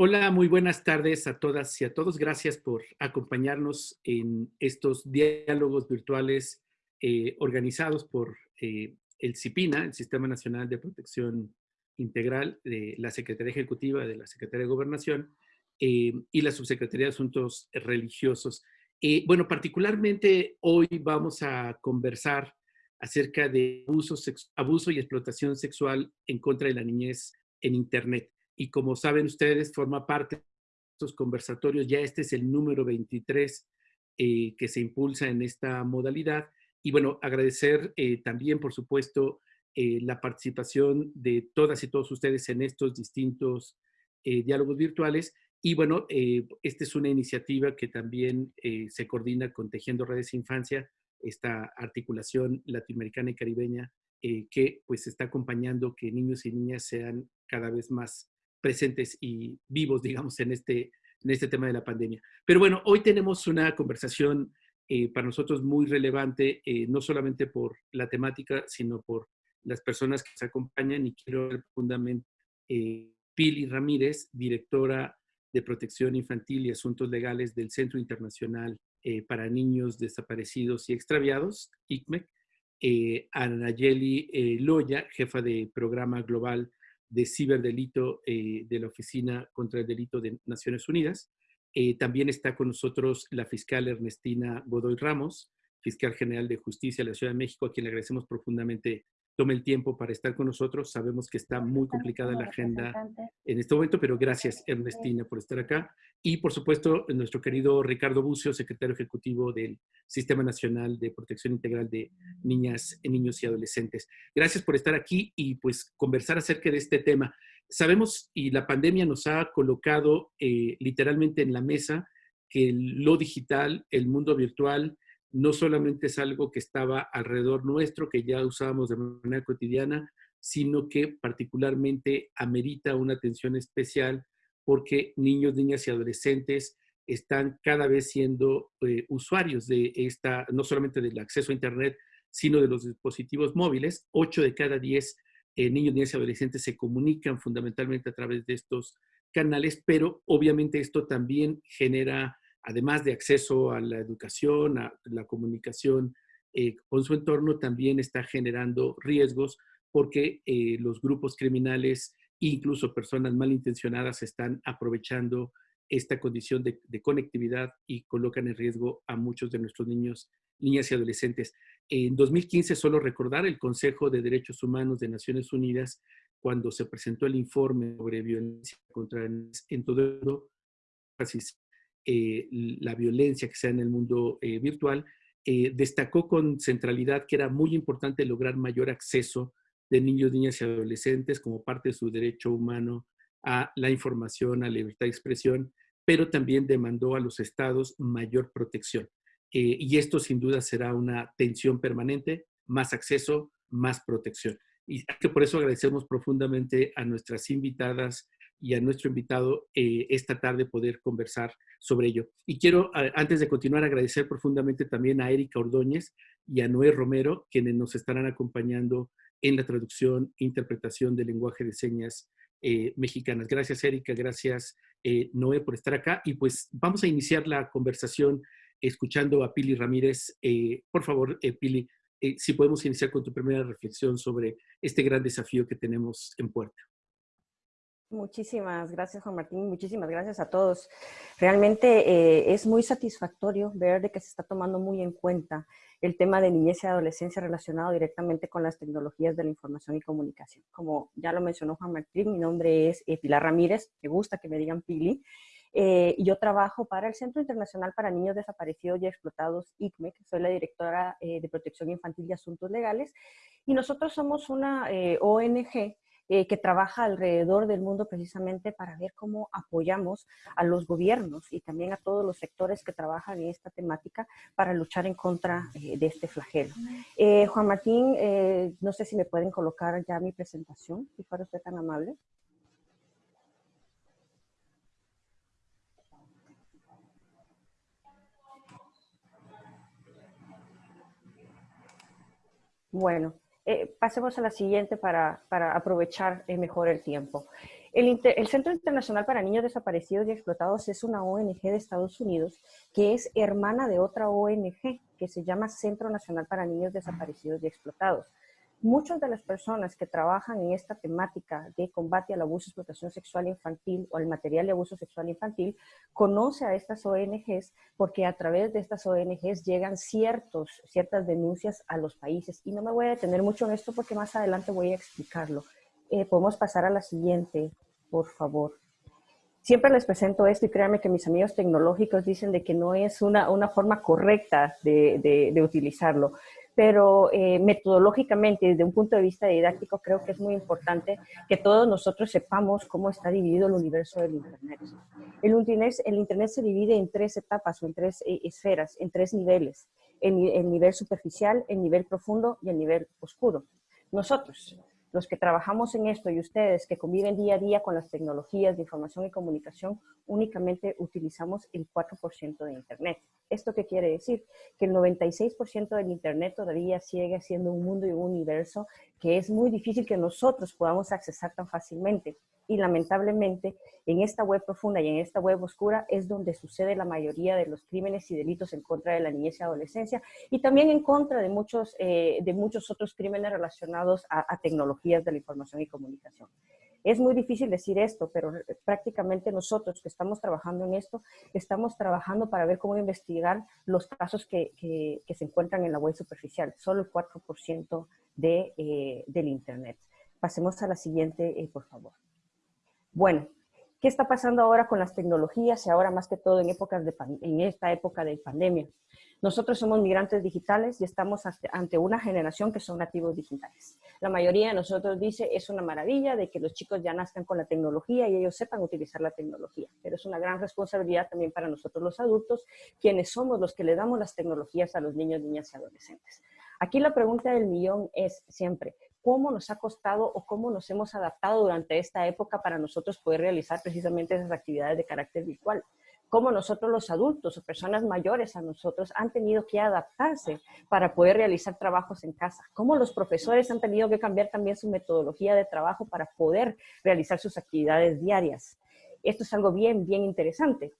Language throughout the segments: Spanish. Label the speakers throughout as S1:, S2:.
S1: Hola, muy buenas tardes a todas y a todos. Gracias por acompañarnos en estos diálogos virtuales eh, organizados por eh, el CIPINA, el Sistema Nacional de Protección Integral de la Secretaría Ejecutiva de la Secretaría de Gobernación eh, y la Subsecretaría de Asuntos Religiosos. bueno, particularmente hoy vamos a conversar acerca de abuso, abuso y explotación sexual en contra de la niñez en Internet y como saben ustedes, forma parte de estos conversatorios. Ya este es el número 23 eh, que se impulsa en esta modalidad. Y bueno, agradecer eh, también, por supuesto, eh, la participación de todas y todos ustedes en estos distintos diálogos virtuales. Y bueno, esta es una iniciativa que también se coordina con Tejiendo Redes Infancia, esta articulación latinoamericana y caribeña que pues está acompañando que niños y niñas sean cada vez más presentes y vivos, digamos, en este, en este tema de la pandemia. Pero bueno, hoy tenemos una conversación eh, para nosotros muy relevante, eh, no solamente por la temática, sino por las personas que se acompañan y quiero profundamente eh, Pili Ramírez, directora de Protección Infantil y Asuntos Legales del Centro Internacional para Niños Desaparecidos y Extraviados, ICMEC, eh, Anayeli Loya, jefa de Programa Global de ciberdelito eh, de la Oficina contra el Delito de Naciones Unidas. Eh, también está con nosotros la fiscal Ernestina Godoy Ramos, fiscal general de justicia de la Ciudad de México, a quien le agradecemos profundamente tome el tiempo para estar con nosotros. Sabemos que está muy complicada la agenda en este momento, pero gracias Ernestina por estar acá. Y por supuesto, nuestro querido Ricardo Bucio, secretario ejecutivo del Sistema Nacional de Protección Integral de Niñas, Niños y Adolescentes. Gracias por estar aquí y pues conversar acerca de este tema. Sabemos y la pandemia nos ha colocado eh, literalmente en la mesa que lo digital, el mundo virtual, no solamente es algo que estaba alrededor nuestro, que ya usábamos de manera cotidiana, sino que particularmente amerita una atención especial porque niños, niñas y adolescentes están cada vez siendo eh, usuarios de esta, no solamente del acceso a Internet, sino de los dispositivos móviles. Ocho de cada diez eh, niños, niñas y adolescentes se comunican fundamentalmente a través de estos canales, pero obviamente esto también genera además de acceso a la educación, a la comunicación eh, con su entorno, también está generando riesgos porque eh, los grupos criminales, incluso personas malintencionadas, están aprovechando esta condición de, conectividad y colocan en riesgo a muchos de nuestros niños, niñas y adolescentes. En 2015, solo recordar, el Consejo de Derechos Humanos de Naciones Unidas, cuando se presentó el informe sobre violencia contra en todo el mundo, eh, la violencia que sea en el mundo eh, virtual, eh, destacó con centralidad que era muy importante lograr mayor acceso de niños, niñas y adolescentes como parte de su derecho humano a la información, a la libertad de expresión, pero también demandó a los estados mayor protección. y esto sin duda será una tensión permanente, más acceso, más protección. Y que por eso agradecemos profundamente a nuestras invitadas y a nuestro invitado eh, esta tarde poder conversar sobre ello. Y quiero, antes de continuar, agradecer profundamente también a Erika Ordóñez y a Noé Romero, quienes nos estarán acompañando en la traducción e interpretación del lenguaje de señas eh, mexicanas. Gracias, Erika. Gracias, eh, Noé, por estar acá. Y pues vamos a iniciar la conversación escuchando a Pili Ramírez. por favor, Pili, si podemos iniciar con tu primera reflexión sobre este gran desafío que tenemos en puerta.
S2: Muchísimas gracias, Juan Martín. Muchísimas gracias a todos. Realmente eh, es muy satisfactorio ver de que se está tomando muy en cuenta el tema de niñez y adolescencia relacionado directamente con las tecnologías de la información y comunicación. Como ya lo mencionó Juan Martín, mi nombre es eh, Pilar Ramírez. Me gusta que me digan Pili. Eh, y yo trabajo para el Centro Internacional para Niños Desaparecidos y Explotados, ICMEC. Soy la directora de Protección Infantil y Asuntos Legales. Y nosotros somos una ONG eh, que trabaja alrededor del mundo precisamente para ver cómo apoyamos a los gobiernos y también a todos los sectores que trabajan en esta temática para luchar en contra eh, de este flagelo. Eh, Juan Martín, no sé si me pueden colocar ya mi presentación, si fuera usted tan amable. Bueno, eh, pasemos a la siguiente para, aprovechar eh, mejor el tiempo. El, Centro Internacional para Niños Desaparecidos y Explotados es una ONG de Estados Unidos que es hermana de otra ONG que se llama Centro Nacional para Niños Desaparecidos y Explotados. Muchas de las personas que trabajan en esta temática de combate al abuso y explotación sexual infantil o al material de abuso sexual infantil conoce a estas ONGs porque a través de estas ONGs llegan ciertos, ciertas denuncias a los países. Y no me voy a detener mucho en esto porque más adelante voy a explicarlo. Eh, podemos pasar a la siguiente, por favor. Siempre les presento esto y créanme que mis amigos tecnológicos dicen de que no es una, una forma correcta de, de, de utilizarlo pero eh, metodológicamente, desde un punto de vista didáctico, creo que es muy importante que todos nosotros sepamos cómo está dividido el universo del Internet. El Internet, el Internet se divide en tres etapas o en tres eh, esferas, en tres niveles. El, el nivel superficial, el nivel profundo y el nivel oscuro. Nosotros, los que trabajamos en esto y ustedes que conviven día a día con las tecnologías de información y comunicación, únicamente utilizamos el 4% de Internet. ¿Esto qué quiere decir? Que el 96% del Internet todavía sigue siendo un mundo y un universo que es muy difícil que nosotros podamos accesar tan fácilmente. Y lamentablemente, en esta web profunda y en esta web oscura es donde sucede la mayoría de los crímenes y delitos en contra de la niñez y adolescencia y también en contra de muchos, eh, de muchos otros crímenes relacionados a, a tecnologías de la información y comunicación. Es muy difícil decir esto, pero prácticamente nosotros que estamos trabajando en esto, estamos trabajando para ver cómo investigar los casos que, que, se encuentran en la web superficial, solo el 4% de, eh, del Internet. Pasemos a la siguiente, eh, por favor. Bueno, ¿qué está pasando ahora con las tecnologías y ahora más que todo en, épocas de en esta época de pandemia? Nosotros somos migrantes digitales y estamos ante una generación que son nativos digitales. La mayoría de nosotros dice, es una maravilla de que los chicos ya nazcan con la tecnología y ellos sepan utilizar la tecnología, pero es una gran responsabilidad también para nosotros los adultos, quienes somos los que le damos las tecnologías a los niños, niñas y adolescentes. Aquí la pregunta del millón es siempre, ¿cómo nos ha costado o cómo nos hemos adaptado durante esta época para nosotros poder realizar precisamente esas actividades de carácter virtual? cómo nosotros los adultos o personas mayores a nosotros han tenido que adaptarse para poder realizar trabajos en casa, cómo los profesores han tenido que cambiar también su metodología de trabajo para poder realizar sus actividades diarias. Esto es algo bien, bien interesante,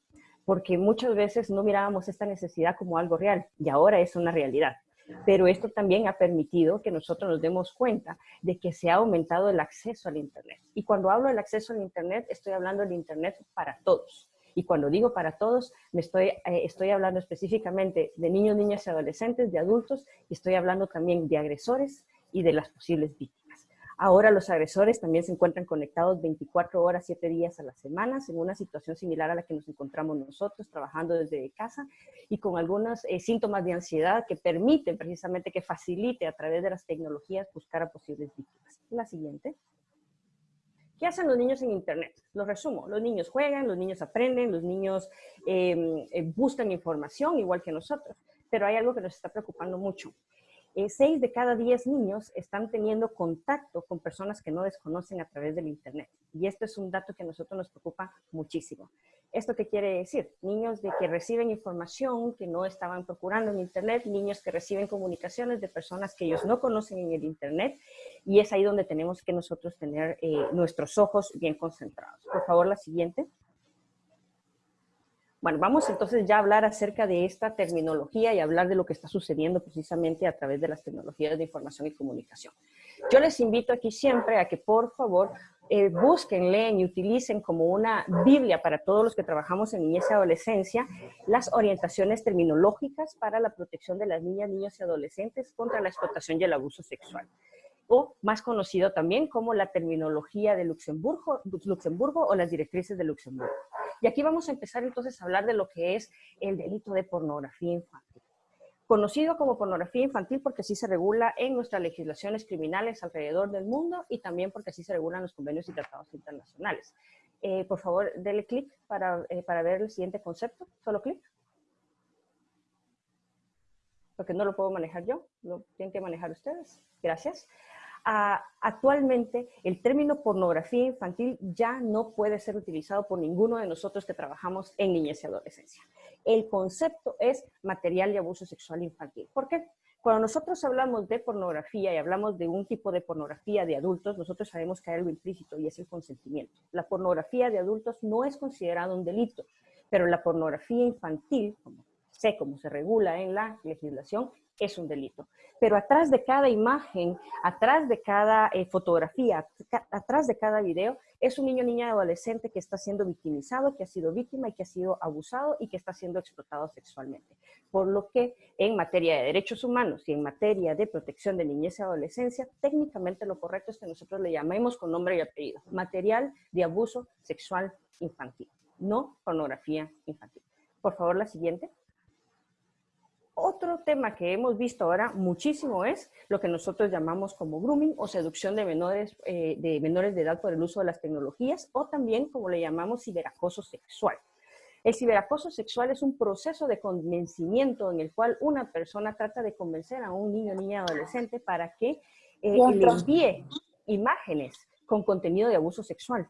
S2: porque muchas veces no mirábamos esta necesidad como algo real y ahora es una realidad. Pero esto también ha permitido que nosotros nos demos cuenta de que se ha aumentado el acceso al Internet. Y cuando hablo del acceso al Internet, estoy hablando del Internet para todos y cuando digo para todos, me estoy, eh, estoy hablando específicamente de niños, niñas y adolescentes, de adultos, y estoy hablando también de agresores y de las posibles víctimas. Ahora los agresores también se encuentran conectados 24 horas, 7 días a la semana, en una situación similar a la que nos encontramos nosotros, trabajando desde casa y con algunos eh, síntomas de ansiedad que permiten precisamente que facilite a través de las tecnologías buscar a posibles víctimas. La siguiente. ¿Qué hacen los niños en Internet? Lo resumo. Los niños juegan, los niños aprenden, los niños em, eh, buscan información igual que nosotros. Pero hay algo que nos está preocupando mucho. Eh, seis de cada diez niños están teniendo contacto con personas que no desconocen a través del Internet. Y esto es un dato que a nosotros nos preocupa muchísimo. ¿Esto qué quiere decir? Niños de que reciben información que no estaban procurando en Internet, niños que reciben comunicaciones de personas que ellos no conocen en el Internet, y es ahí donde tenemos que nosotros tener eh, nuestros ojos bien concentrados. Por favor, la siguiente. Bueno, vamos entonces ya a hablar acerca de esta terminología y hablar de lo que está sucediendo precisamente a través de las tecnologías de información y comunicación. Yo les invito aquí siempre a que por favor eh, busquen, leen y utilicen como una Biblia para todos los que trabajamos en niñez y adolescencia las orientaciones terminológicas para la protección de las niñas, niños y adolescentes contra la explotación y el abuso sexual o más conocido también como la terminología de Luxemburgo, o las directrices de Luxemburgo. Y aquí vamos a empezar entonces a hablar de lo que es el delito de pornografía infantil conocido como pornografía infantil porque así se regula en nuestras legislaciones criminales alrededor del mundo y también porque así se regulan los convenios y tratados internacionales. Eh, por favor, dele clic para, eh, para ver el siguiente concepto. Solo clic. Porque no lo puedo manejar yo, lo tienen que manejar ustedes. Gracias actualmente el término pornografía infantil ya no puede ser utilizado por ninguno de nosotros que trabajamos en niñez y adolescencia. El concepto es material de abuso sexual infantil. ¿Por qué? Cuando nosotros hablamos de pornografía y hablamos de un tipo de pornografía de adultos, nosotros sabemos que hay algo implícito y es el consentimiento. La pornografía de adultos no es considerada un delito, pero la pornografía infantil, como sé cómo se regula en la legislación, es un delito. Pero atrás de cada imagen, atrás de cada eh, fotografía, atrás de cada video, es un niño, niña, adolescente que está siendo victimizado, que ha sido víctima y que ha sido abusado y que está siendo explotado sexualmente. Por lo que en materia de derechos humanos y en materia de protección de niñez y adolescencia, técnicamente lo correcto es que nosotros le llamemos con nombre y apellido, material de abuso sexual infantil, no pornografía infantil. Por favor, la siguiente. Otro tema que hemos visto ahora muchísimo es lo que nosotros llamamos como grooming o seducción de menores, eh, de menores de edad por el uso de las tecnologías o también como le llamamos ciberacoso sexual. El ciberacoso sexual es un proceso de convencimiento en el cual una persona trata de convencer a un niño, niña, adolescente para que eh, le envíe imágenes con contenido de abuso sexual.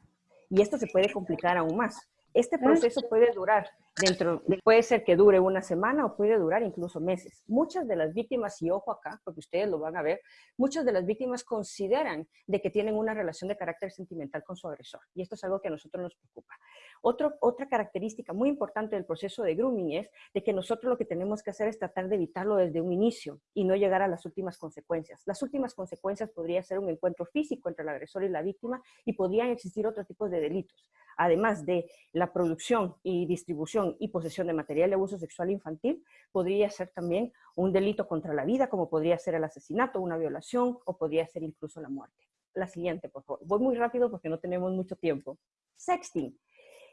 S2: Y esto se puede complicar aún más. Este proceso puede durar dentro, puede ser que dure una semana o puede durar incluso meses. Muchas de las víctimas, y ojo acá, porque ustedes lo van a ver, muchas de las víctimas consideran de que tienen una relación de carácter sentimental con su agresor. Y esto es algo que a nosotros nos preocupa. otra característica muy importante del proceso de grooming es de que nosotros lo que tenemos que hacer es tratar de evitarlo desde un inicio y no llegar a las últimas consecuencias. Las últimas consecuencias podría ser un encuentro físico entre el agresor y la víctima y podrían existir otros tipos de delitos. Además de la producción y distribución y posesión de material de abuso sexual infantil podría ser también un delito contra la vida, como podría ser el asesinato, una violación o podría ser incluso la muerte. La siguiente, por favor. Voy muy rápido porque no tenemos mucho tiempo. Sexting.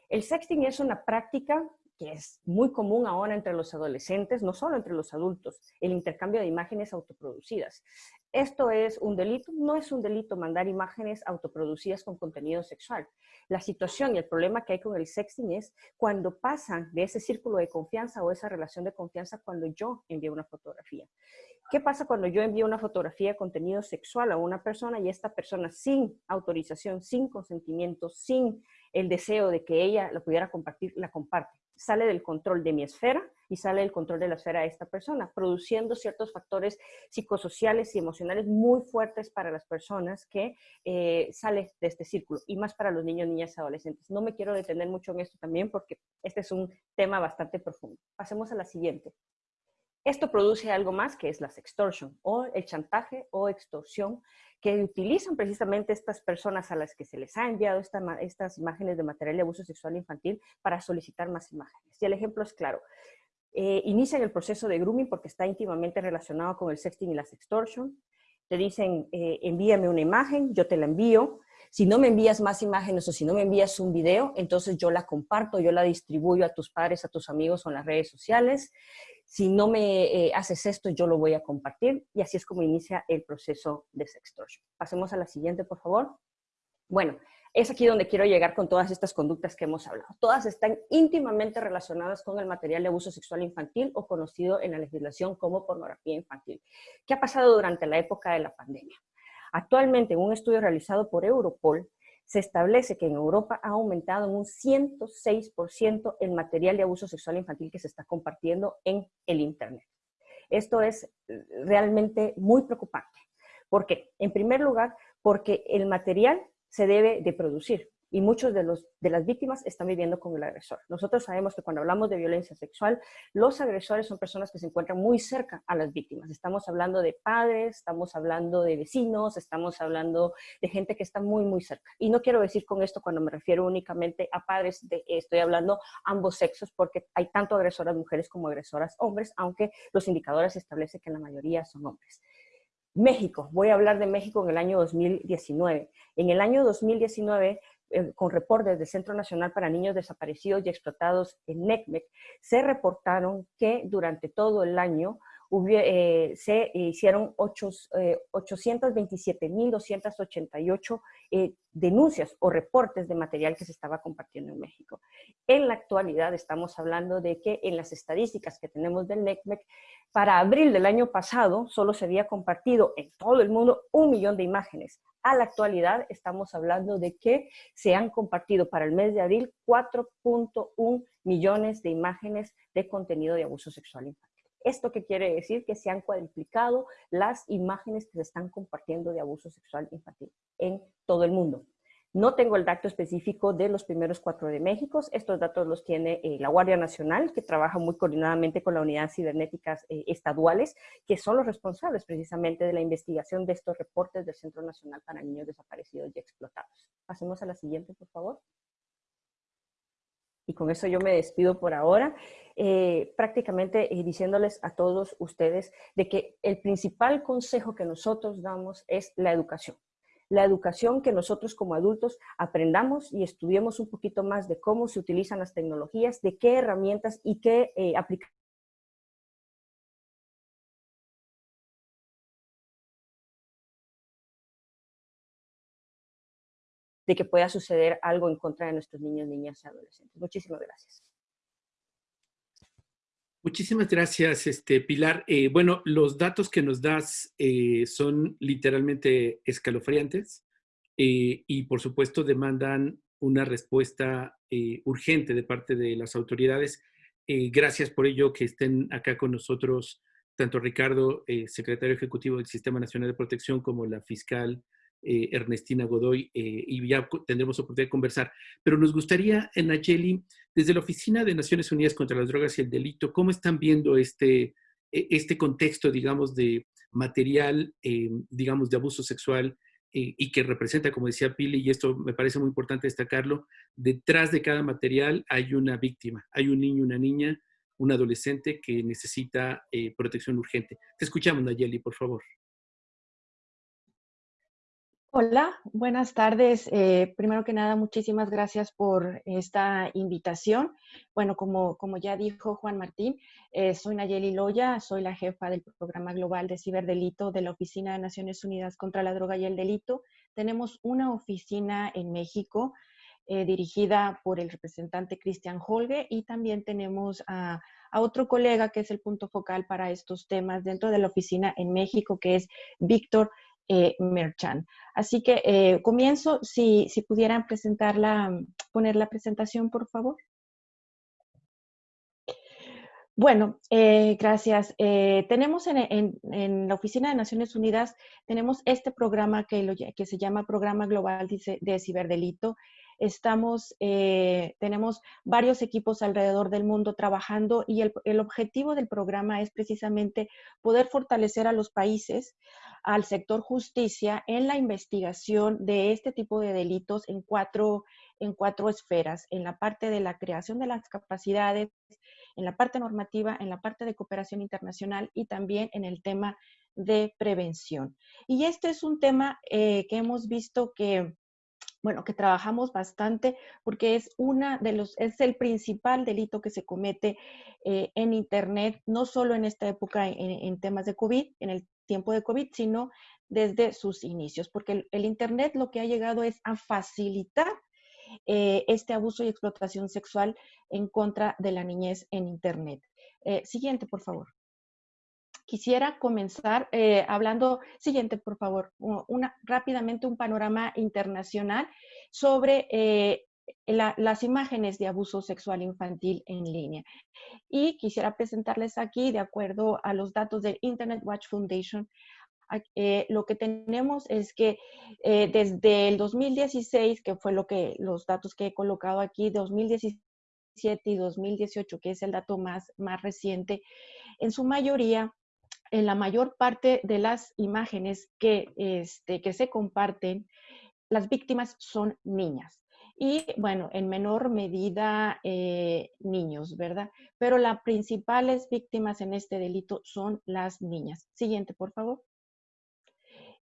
S2: El sexting es una práctica que es muy común ahora entre los adolescentes, no solo entre los adultos, el intercambio de imágenes autoproducidas. ¿Esto es un delito? No es un delito mandar imágenes autoproducidas con contenido sexual. La situación y el problema que hay con el sexting es cuando pasan de ese círculo de confianza o esa relación de confianza cuando yo envío una fotografía. ¿Qué pasa cuando yo envío una fotografía de contenido sexual a una persona y esta persona sin autorización, sin consentimiento, sin el deseo de que ella lo pudiera compartir, la comparte? Sale del control de mi esfera y sale del control de la esfera de esta persona, produciendo ciertos factores psicosociales y emocionales muy fuertes para las personas que eh, sale de este círculo y más para los niños, niñas adolescentes. No me quiero detener mucho en esto también porque este es un tema bastante profundo. Pasemos a la siguiente. Esto produce algo más que es la sextortion o el chantaje o extorsión que utilizan precisamente estas personas a las que se les ha enviado estas imágenes de material de abuso sexual infantil para solicitar más imágenes. Y el ejemplo es claro. Eh, inician el proceso de grooming porque está íntimamente relacionado con el sexting y la sextortion. Te dicen, eh, envíame una imagen, yo te la envío. Si no me envías más imágenes o si no me envías un video, entonces yo la comparto, yo la distribuyo a tus padres, a tus amigos o en las redes sociales si no me eh, haces esto, yo lo voy a compartir. Y así es como inicia el proceso de sextortion. Pasemos a la siguiente, por favor. Bueno, es aquí donde quiero llegar con todas estas conductas que hemos hablado. Todas están íntimamente relacionadas con el material de abuso sexual infantil o conocido en la legislación como pornografía infantil. ¿Qué ha pasado durante la época de la pandemia? Actualmente, en un estudio realizado por Europol, se establece que en Europa ha aumentado en un 106% el material de abuso sexual infantil que se está compartiendo en el Internet. Esto es eh, realmente muy preocupante. ¿Por qué? En primer lugar, porque el material se debe de producir y muchos de, los, de las víctimas están viviendo con el agresor. Nosotros sabemos que cuando hablamos de violencia sexual, los agresores son personas que se encuentran muy cerca a las víctimas. Estamos hablando de padres, estamos hablando de vecinos, estamos hablando de gente que está muy, muy cerca. Y no quiero decir con esto cuando me refiero únicamente a padres, estoy hablando ambos sexos, porque hay tanto agresoras mujeres como agresoras hombres, aunque los indicadores establecen que la mayoría son hombres. México, voy a hablar de México en el año 2019. En el año 2019 eh, con reportes del Centro Nacional para Niños Desaparecidos y Explotados en NECMEC, se reportaron que durante todo el año eh, se hicieron 827.288 eh, denuncias o reportes de material que se estaba compartiendo en México. En la actualidad estamos hablando de que en las estadísticas que tenemos del NECMEC, para abril del año pasado solo se había compartido en todo el mundo un millón de imágenes. A la actualidad estamos hablando de que se han compartido para el mes de abril 4.1 millones de imágenes de contenido de abuso sexual infantil. ¿Esto qué quiere decir? Que se han cuadriplicado las imágenes que se están compartiendo de abuso sexual infantil en todo el mundo. No tengo el dato específico de los primeros cuatro de México. Estos datos los tiene eh, la Guardia Nacional, que trabaja muy coordinadamente con la Unidad Cibernéticas eh, Estaduales, que son los responsables precisamente de la investigación de estos reportes del Centro Nacional para Niños Desaparecidos y Explotados. Pasemos a la siguiente, por favor. Y con eso yo me despido por ahora, eh, prácticamente diciéndoles a todos ustedes de que el principal consejo que nosotros damos es la educación. La educación que nosotros como adultos aprendamos y estudiemos un poquito más de cómo se utilizan las tecnologías, de qué herramientas y qué eh, aplicaciones de que pueda suceder algo en contra de nuestros niños, niñas y adolescentes. Muchísimas gracias.
S1: Muchísimas gracias, este, Pilar. Eh, bueno, los datos que nos das eh, son literalmente escalofriantes eh, y, por supuesto, demandan una respuesta urgente de parte de las autoridades. gracias por ello que estén acá con nosotros tanto Ricardo, secretario ejecutivo del Sistema Nacional de Protección, como la fiscal eh, Ernestina Godoy, eh, y ya tendremos oportunidad de conversar. Pero nos gustaría, Nayeli, desde la Oficina de Naciones Unidas contra las Drogas y el Delito, ¿cómo están viendo este, e, este contexto, digamos, de material, eh, digamos, de abuso sexual y que representa, como decía Pili, y esto me parece muy importante destacarlo, detrás de cada material hay una víctima, hay un niño, una niña, un adolescente que necesita protección urgente. Te escuchamos, Nayeli, por favor.
S3: Hola, buenas tardes. Eh, primero que nada, muchísimas gracias por esta invitación. Bueno, como, como ya dijo Juan Martín, eh, soy Nayeli Loya, soy la jefa del Programa Global de Ciberdelito de la Oficina de Naciones Unidas contra la Droga y el Delito. Tenemos una oficina en México eh, dirigida por el representante Cristian Holge y también tenemos a, a otro colega que es el punto focal para estos temas dentro de la oficina en México, que es Víctor eh, Merchan. Así que eh, comienzo, si, si pudieran presentarla, poner la presentación, por favor. Bueno, eh, gracias. tenemos en, la Oficina de Naciones Unidas, tenemos este programa que, que se llama Programa Global de Ciberdelito. Estamos, tenemos varios equipos alrededor del mundo trabajando y el, el, objetivo del programa es precisamente poder fortalecer a los países al sector justicia en la investigación de este tipo de delitos en cuatro, en cuatro esferas, en la parte de la creación de las capacidades, en la parte normativa, en la parte de cooperación internacional y también en el tema de prevención. Y este es un tema eh, que hemos visto que bueno, que trabajamos bastante porque es una de los, es el principal delito que se comete eh, en Internet, no solo en esta época en, temas de COVID, en el tiempo de COVID, sino desde sus inicios, porque el, Internet lo que ha llegado es a facilitar eh, este abuso y explotación sexual en contra de la niñez en Internet. Eh, siguiente, por favor. Quisiera comenzar eh, hablando, siguiente, por favor, una, rápidamente un panorama internacional sobre las imágenes de abuso sexual infantil en línea. Y quisiera presentarles aquí, de acuerdo a los datos del Internet Watch Foundation, eh, lo que tenemos es que eh, desde el 2016, que fue lo que los datos que he colocado aquí, 2017 y 2018, que es el dato más, más reciente, en su mayoría, en la mayor parte de las imágenes que, este, que se comparten, las víctimas son niñas y bueno, en menor medida eh, niños, ¿verdad? Pero las principales víctimas en este delito son las niñas. Siguiente, por favor.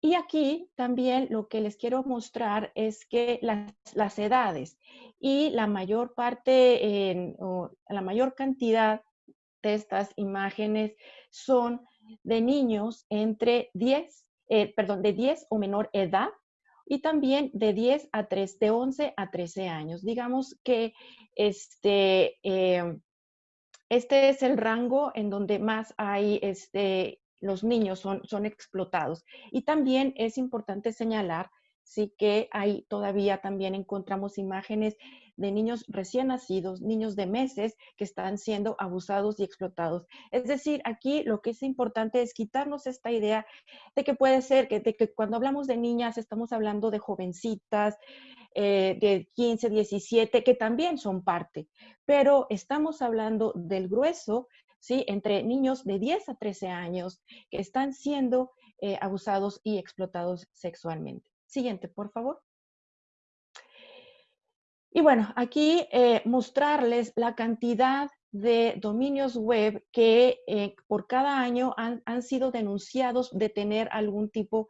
S3: Y aquí también lo que les quiero mostrar es que las, edades y la mayor parte, la mayor cantidad de estas imágenes son de niños entre 10, eh, perdón, de 10 o menor edad y también de 10 a 3, de 11 a 13 años. Digamos que este, em, este es el rango en donde más hay, este, los niños son, son explotados. Y también es importante señalar sí que hay todavía también encontramos imágenes de niños recién nacidos, niños de meses que están siendo abusados y explotados. Es decir, aquí lo que es importante es quitarnos esta idea de que puede ser que, de que cuando hablamos de niñas estamos hablando de jovencitas, eh, de 15, 17, que también son parte, pero estamos hablando del grueso, ¿sí? Entre niños de 10 a 13 años que están siendo eh, abusados y explotados sexualmente. Siguiente, por favor. Y bueno, aquí eh, mostrarles la cantidad de dominios web que eh, por cada año han, sido denunciados de tener algún tipo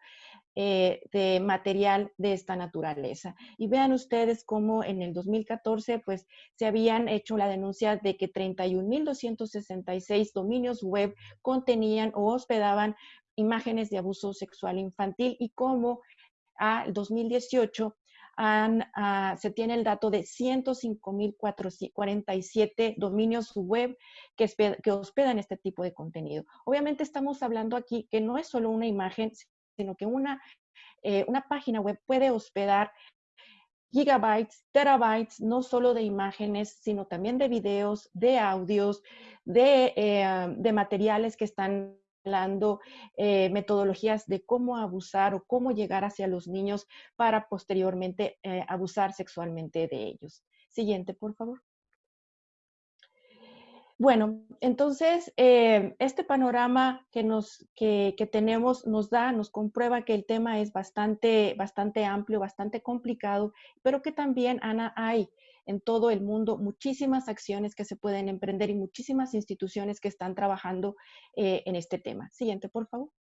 S3: eh, de material de esta naturaleza. Y vean ustedes cómo en el 2014 pues se habían hecho la denuncia de que 31.266 dominios web contenían o hospedaban imágenes de abuso sexual infantil y cómo al 2018 Ah, se tiene el dato de 105.047 dominios web que, hospedan este tipo de contenido. Obviamente estamos hablando aquí que no es solo una imagen, sino que una, eh, una página web puede hospedar gigabytes, terabytes, no solo de imágenes, sino también de videos, de audios, de, eh, de materiales que están hablando eh, metodologías de cómo abusar o cómo llegar hacia los niños para posteriormente eh, abusar sexualmente de ellos. Siguiente, por favor. Bueno, entonces, eh, este panorama que, nos, que, que, tenemos nos da, nos comprueba que el tema es bastante, bastante amplio, bastante complicado, pero que también, Ana, hay en todo el mundo muchísimas acciones que se pueden emprender y muchísimas instituciones que están trabajando eh, en este tema. Siguiente, por favor.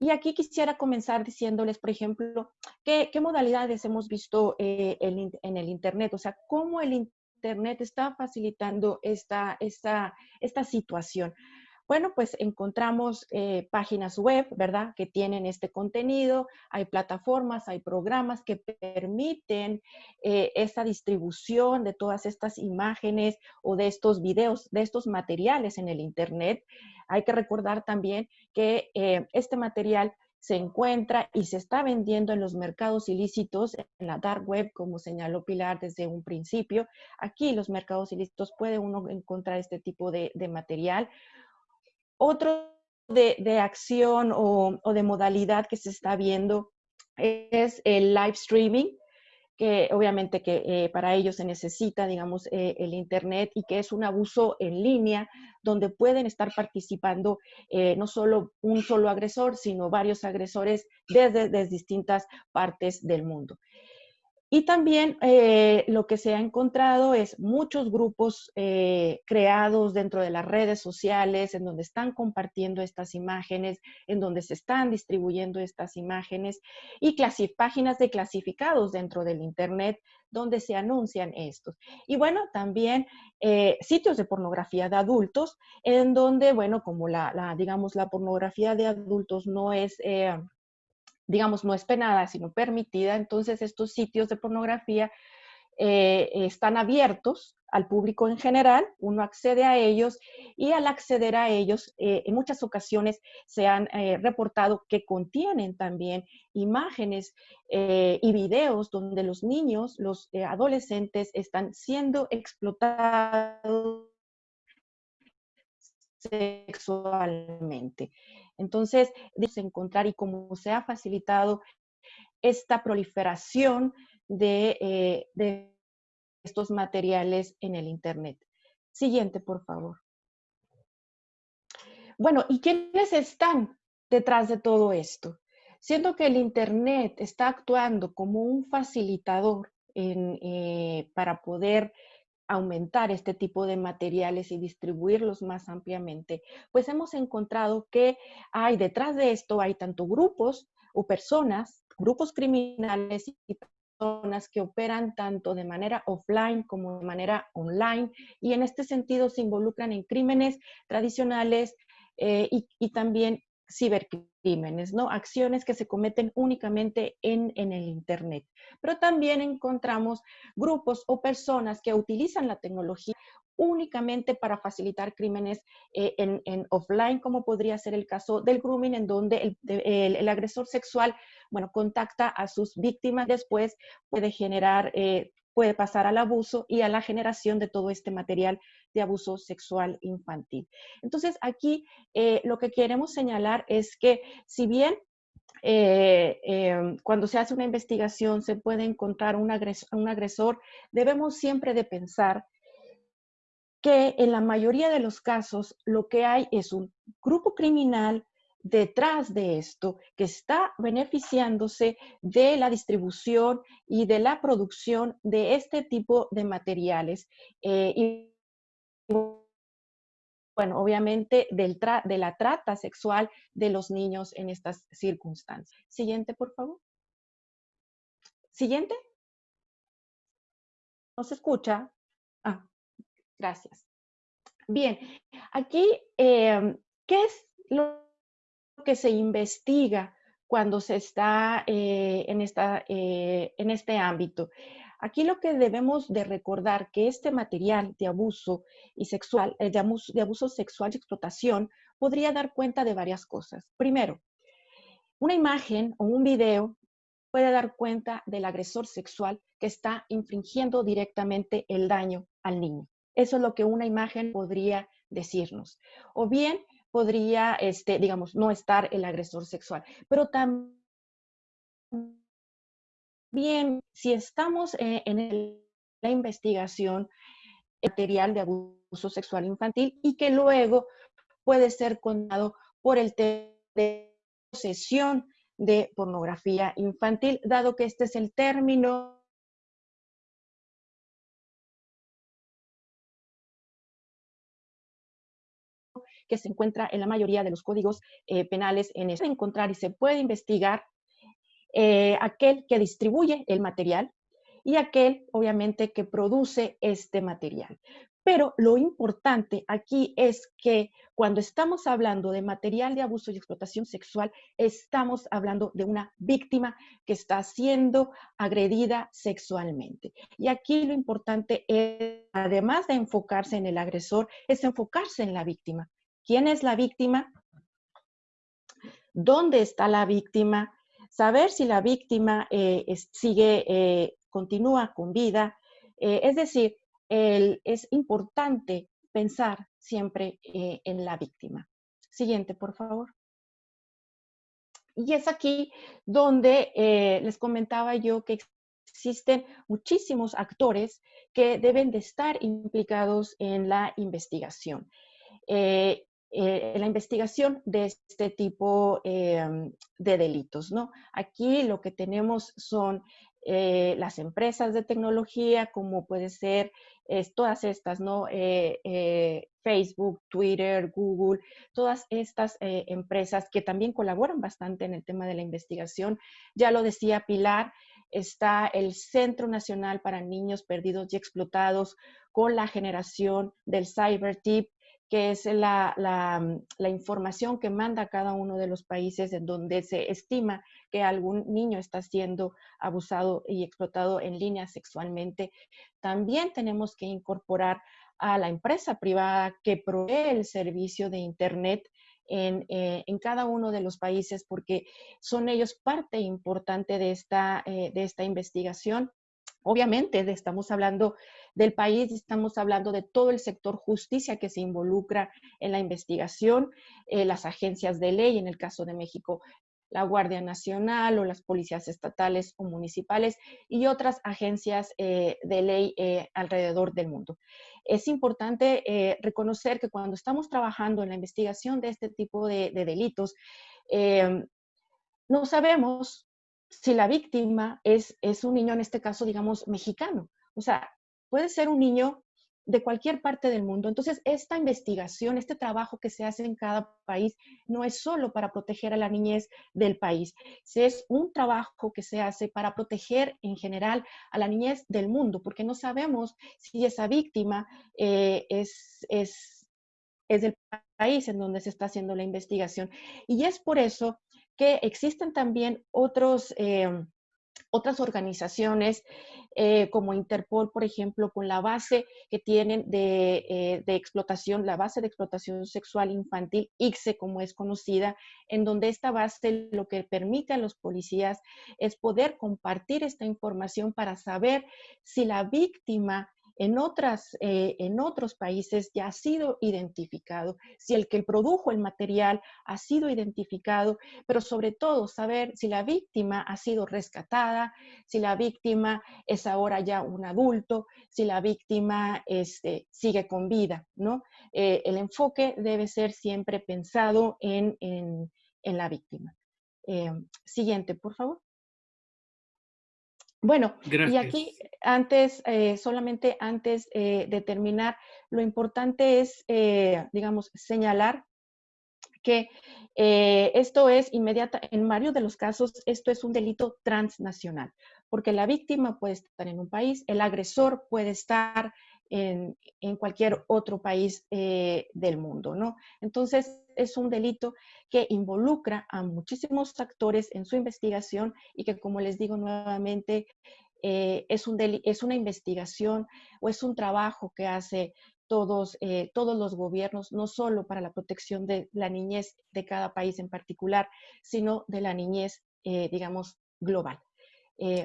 S3: Y aquí quisiera comenzar diciéndoles, por ejemplo, qué, modalidades hemos visto eh, en el Internet, o sea, cómo el Internet está facilitando esta, esta, esta situación. Bueno, pues encontramos eh, páginas web, ¿verdad? Que tienen este contenido, hay plataformas, hay programas que permiten eh, esa distribución de todas estas imágenes o de estos videos, de estos materiales en el Internet. Hay que recordar también que eh, este material se encuentra y se está vendiendo en los mercados ilícitos, en la dark web, como señaló Pilar desde un principio. Aquí los mercados ilícitos puede uno encontrar este tipo de material. Otro de, acción o, de modalidad que se está viendo es el live streaming, que obviamente que eh, para ello se necesita, digamos, eh, el Internet y que es un abuso en línea donde pueden estar participando eh, no solo un solo agresor, sino varios agresores desde distintas partes del mundo. Y también eh, lo que se ha encontrado es muchos grupos eh, creados dentro de las redes sociales en donde están compartiendo estas imágenes, en donde se están distribuyendo estas imágenes y páginas de clasificados dentro del Internet donde se anuncian estos. Y bueno, también eh, sitios de pornografía de adultos en donde, bueno, como la, la digamos, la pornografía de adultos no es digamos, no es penada, sino permitida, entonces estos sitios de pornografía eh, están abiertos al público en general, uno accede a ellos y al acceder a ellos, eh, en muchas ocasiones se han eh, reportado que contienen también imágenes y videos donde los niños, los adolescentes están siendo explotados sexualmente. Entonces, encontrar y cómo se ha facilitado esta proliferación eh, de, estos materiales en el Internet. Siguiente, por favor. Bueno, ¿y quiénes están detrás de todo esto? Siento que el Internet está actuando como un facilitador eh, para poder aumentar este tipo de materiales y distribuirlos más ampliamente, pues hemos encontrado que hay detrás de esto, hay tanto grupos o personas, grupos criminales y personas que operan tanto de manera offline como de manera online y en este sentido se involucran en crímenes tradicionales eh, y, y también cibercrímenes, ¿no? Acciones que se cometen únicamente en, en, el Internet. Pero también encontramos grupos o personas que utilizan la tecnología únicamente para facilitar crímenes eh, en, offline, como podría ser el caso del grooming, en donde el, agresor sexual, bueno, contacta a sus víctimas, después puede generar, eh, puede pasar al abuso y a la generación de todo este material de abuso sexual infantil. Entonces, aquí eh, lo que queremos señalar es que si bien em, cuando se hace una investigación se puede encontrar un agresor, debemos siempre de pensar que en la mayoría de los casos lo que hay es un grupo criminal detrás de esto que está beneficiándose de la distribución y de la producción de este tipo de materiales. Eh, y bueno, obviamente del de la trata sexual de los niños en estas circunstancias. Siguiente, por favor. Siguiente. ¿No se escucha? Gracias. Bien, aquí, em, ¿qué es lo que se investiga cuando se está eh, en, esta, eh, en este ámbito? Aquí lo que debemos de recordar que este material de abuso y sexual, eh, de, de abuso sexual y explotación podría dar cuenta de varias cosas. Primero, una imagen o un video puede dar cuenta del agresor sexual que está infringiendo directamente el daño al niño. Eso es lo que una imagen podría decirnos. O bien podría, este, digamos, no estar el agresor sexual, pero también si estamos eh, en la investigación material de abuso sexual infantil y que luego puede ser contado por el tema de posesión de pornografía infantil, dado que este es el término que se encuentra en la mayoría de los códigos eh, penales en este. encontrar y se puede investigar eh, aquel que distribuye el material y aquel, obviamente, que produce este material. Pero lo importante aquí es que cuando estamos hablando de material de abuso y explotación sexual, estamos hablando de una víctima que está siendo agredida sexualmente. Y aquí lo importante es, además de enfocarse en el agresor, es enfocarse en la víctima quién es la víctima, dónde está la víctima, saber si la víctima eh, sigue, eh, continúa con vida. Eh, es decir, es importante pensar siempre en la víctima. Siguiente, por favor. Y es aquí donde les comentaba yo que existen muchísimos actores que deben de estar implicados en la investigación. Eh, la investigación de este tipo em, de delitos. ¿no? Aquí lo que tenemos son eh, las empresas de tecnología, como puede ser todas estas, ¿no? Eh, Facebook, Twitter, Google, todas estas empresas que también colaboran bastante en el tema de la investigación. Ya lo decía Pilar, está el Centro Nacional para Niños Perdidos y Explotados con la generación del CyberTip, que es la, la, información que manda cada uno de los países en donde se estima que algún niño está siendo abusado y explotado en línea sexualmente. También tenemos que incorporar a la empresa privada que provee el servicio de Internet en, eh, en, cada uno de los países porque son ellos parte importante de esta, eh, de esta investigación. Obviamente, estamos hablando del país, estamos hablando de todo el sector justicia que se involucra en la investigación, eh, las agencias de ley, en el caso de México, la Guardia Nacional o las policías estatales o municipales y otras agencias eh, de ley eh, alrededor del mundo. Es importante reconocer que cuando estamos trabajando en la investigación de este tipo de delitos, no sabemos si la víctima es, es un niño, en este caso, digamos, mexicano. O sea, puede ser un niño de cualquier parte del mundo. Entonces, esta investigación, este trabajo que se hace en cada país, no es solo para proteger a la niñez del país, es un trabajo que se hace para proteger en general a la niñez del mundo, porque no sabemos si esa víctima eh, es, es, es del país en donde se está haciendo la investigación. Y es por eso que existen también otros... Eh, otras organizaciones eh, como Interpol, por ejemplo, con la base que tienen de, de, explotación, la base de explotación sexual infantil, ICSE como es conocida, en donde esta base lo que permite a los policías es poder compartir esta información para saber si la víctima en, otras, eh, en otros países ya ha sido identificado, si el que produjo el material ha sido identificado, pero sobre todo saber si la víctima ha sido rescatada, si la víctima es ahora ya un adulto, si la víctima este, sigue con vida, ¿no? Eh, el enfoque debe ser siempre pensado en, la víctima. Eh, siguiente, por favor. Bueno, y aquí antes, eh, solamente antes eh, de terminar, lo importante es, eh, digamos, señalar que esto es inmediata, en varios de los casos, esto es un delito transnacional, porque la víctima puede estar en un país, el agresor puede estar en, cualquier otro país del mundo, ¿no? Entonces, es un delito que involucra a muchísimos actores en su investigación y que, como les digo nuevamente, eh, es, un es una investigación o es un trabajo que hace todos, eh, todos los gobiernos, no solo para la protección de la niñez de cada país en particular, sino de la niñez, eh, digamos, global.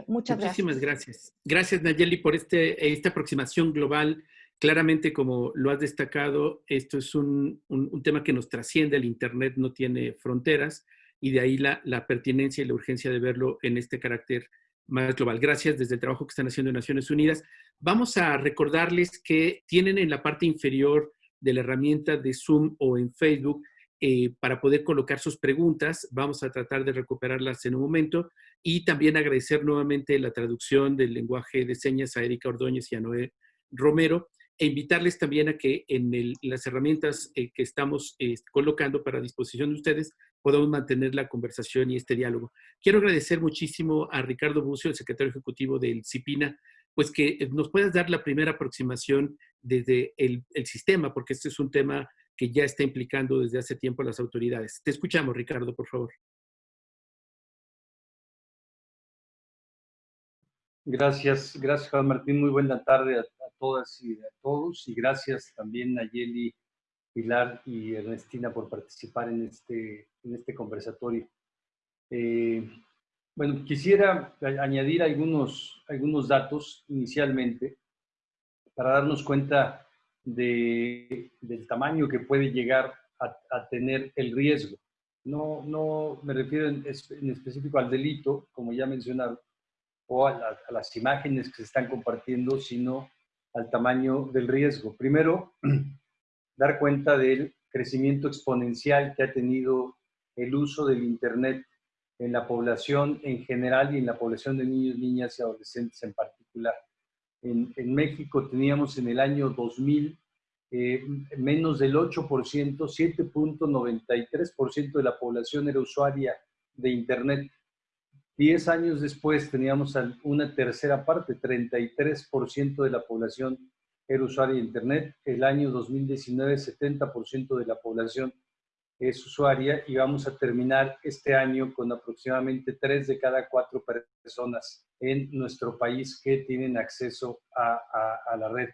S3: muchas
S1: Muchísimas gracias. Gracias, Nayeli, por este, esta aproximación global Claramente, como lo has destacado, esto es un, tema que nos trasciende, el Internet no tiene fronteras y de ahí la, pertinencia y la urgencia de verlo en este carácter más global. Gracias desde el trabajo que están haciendo en Naciones Unidas. Vamos a recordarles que tienen en la parte inferior de la herramienta de Zoom o en Facebook eh, para poder colocar sus preguntas. Vamos a tratar de recuperarlas en un momento y también agradecer nuevamente la traducción del lenguaje de señas a Erika Ordóñez y a Noé Romero e invitarles también a que en las herramientas eh, que estamos eh, colocando para disposición de ustedes podamos mantener la conversación y este diálogo. Quiero agradecer muchísimo a Ricardo Bucio, el secretario ejecutivo del CIPINA, pues que eh, nos puedas dar la primera aproximación desde el, sistema, porque este es un tema que ya está implicando desde hace tiempo a las autoridades. Te escuchamos, Ricardo, por favor.
S4: Gracias, gracias Juan Martín. Muy buena tarde a, todas y a todos. Y gracias también a Yeli, Pilar y Ernestina por participar en este, en este conversatorio. Eh, bueno, quisiera añadir algunos, algunos datos inicialmente para darnos cuenta de, del tamaño que puede llegar a, tener el riesgo. No, no me refiero en, en específico al delito, como ya mencionaron, o a, las imágenes que se están compartiendo, sino al tamaño del riesgo. Primero, dar cuenta del crecimiento exponencial que ha tenido el uso del Internet en la población en general y en la población de niños, niñas y adolescentes en particular. En, México teníamos en el año 2000 eh, menos del 8%, 7.93% de la población era usuaria de Internet. Diez años después teníamos una tercera parte, 33% de la población era usuaria de Internet. El año 2019, 70% de la población es usuaria y vamos a terminar este año con aproximadamente 3 de cada 4 personas en nuestro país que tienen acceso a, la red.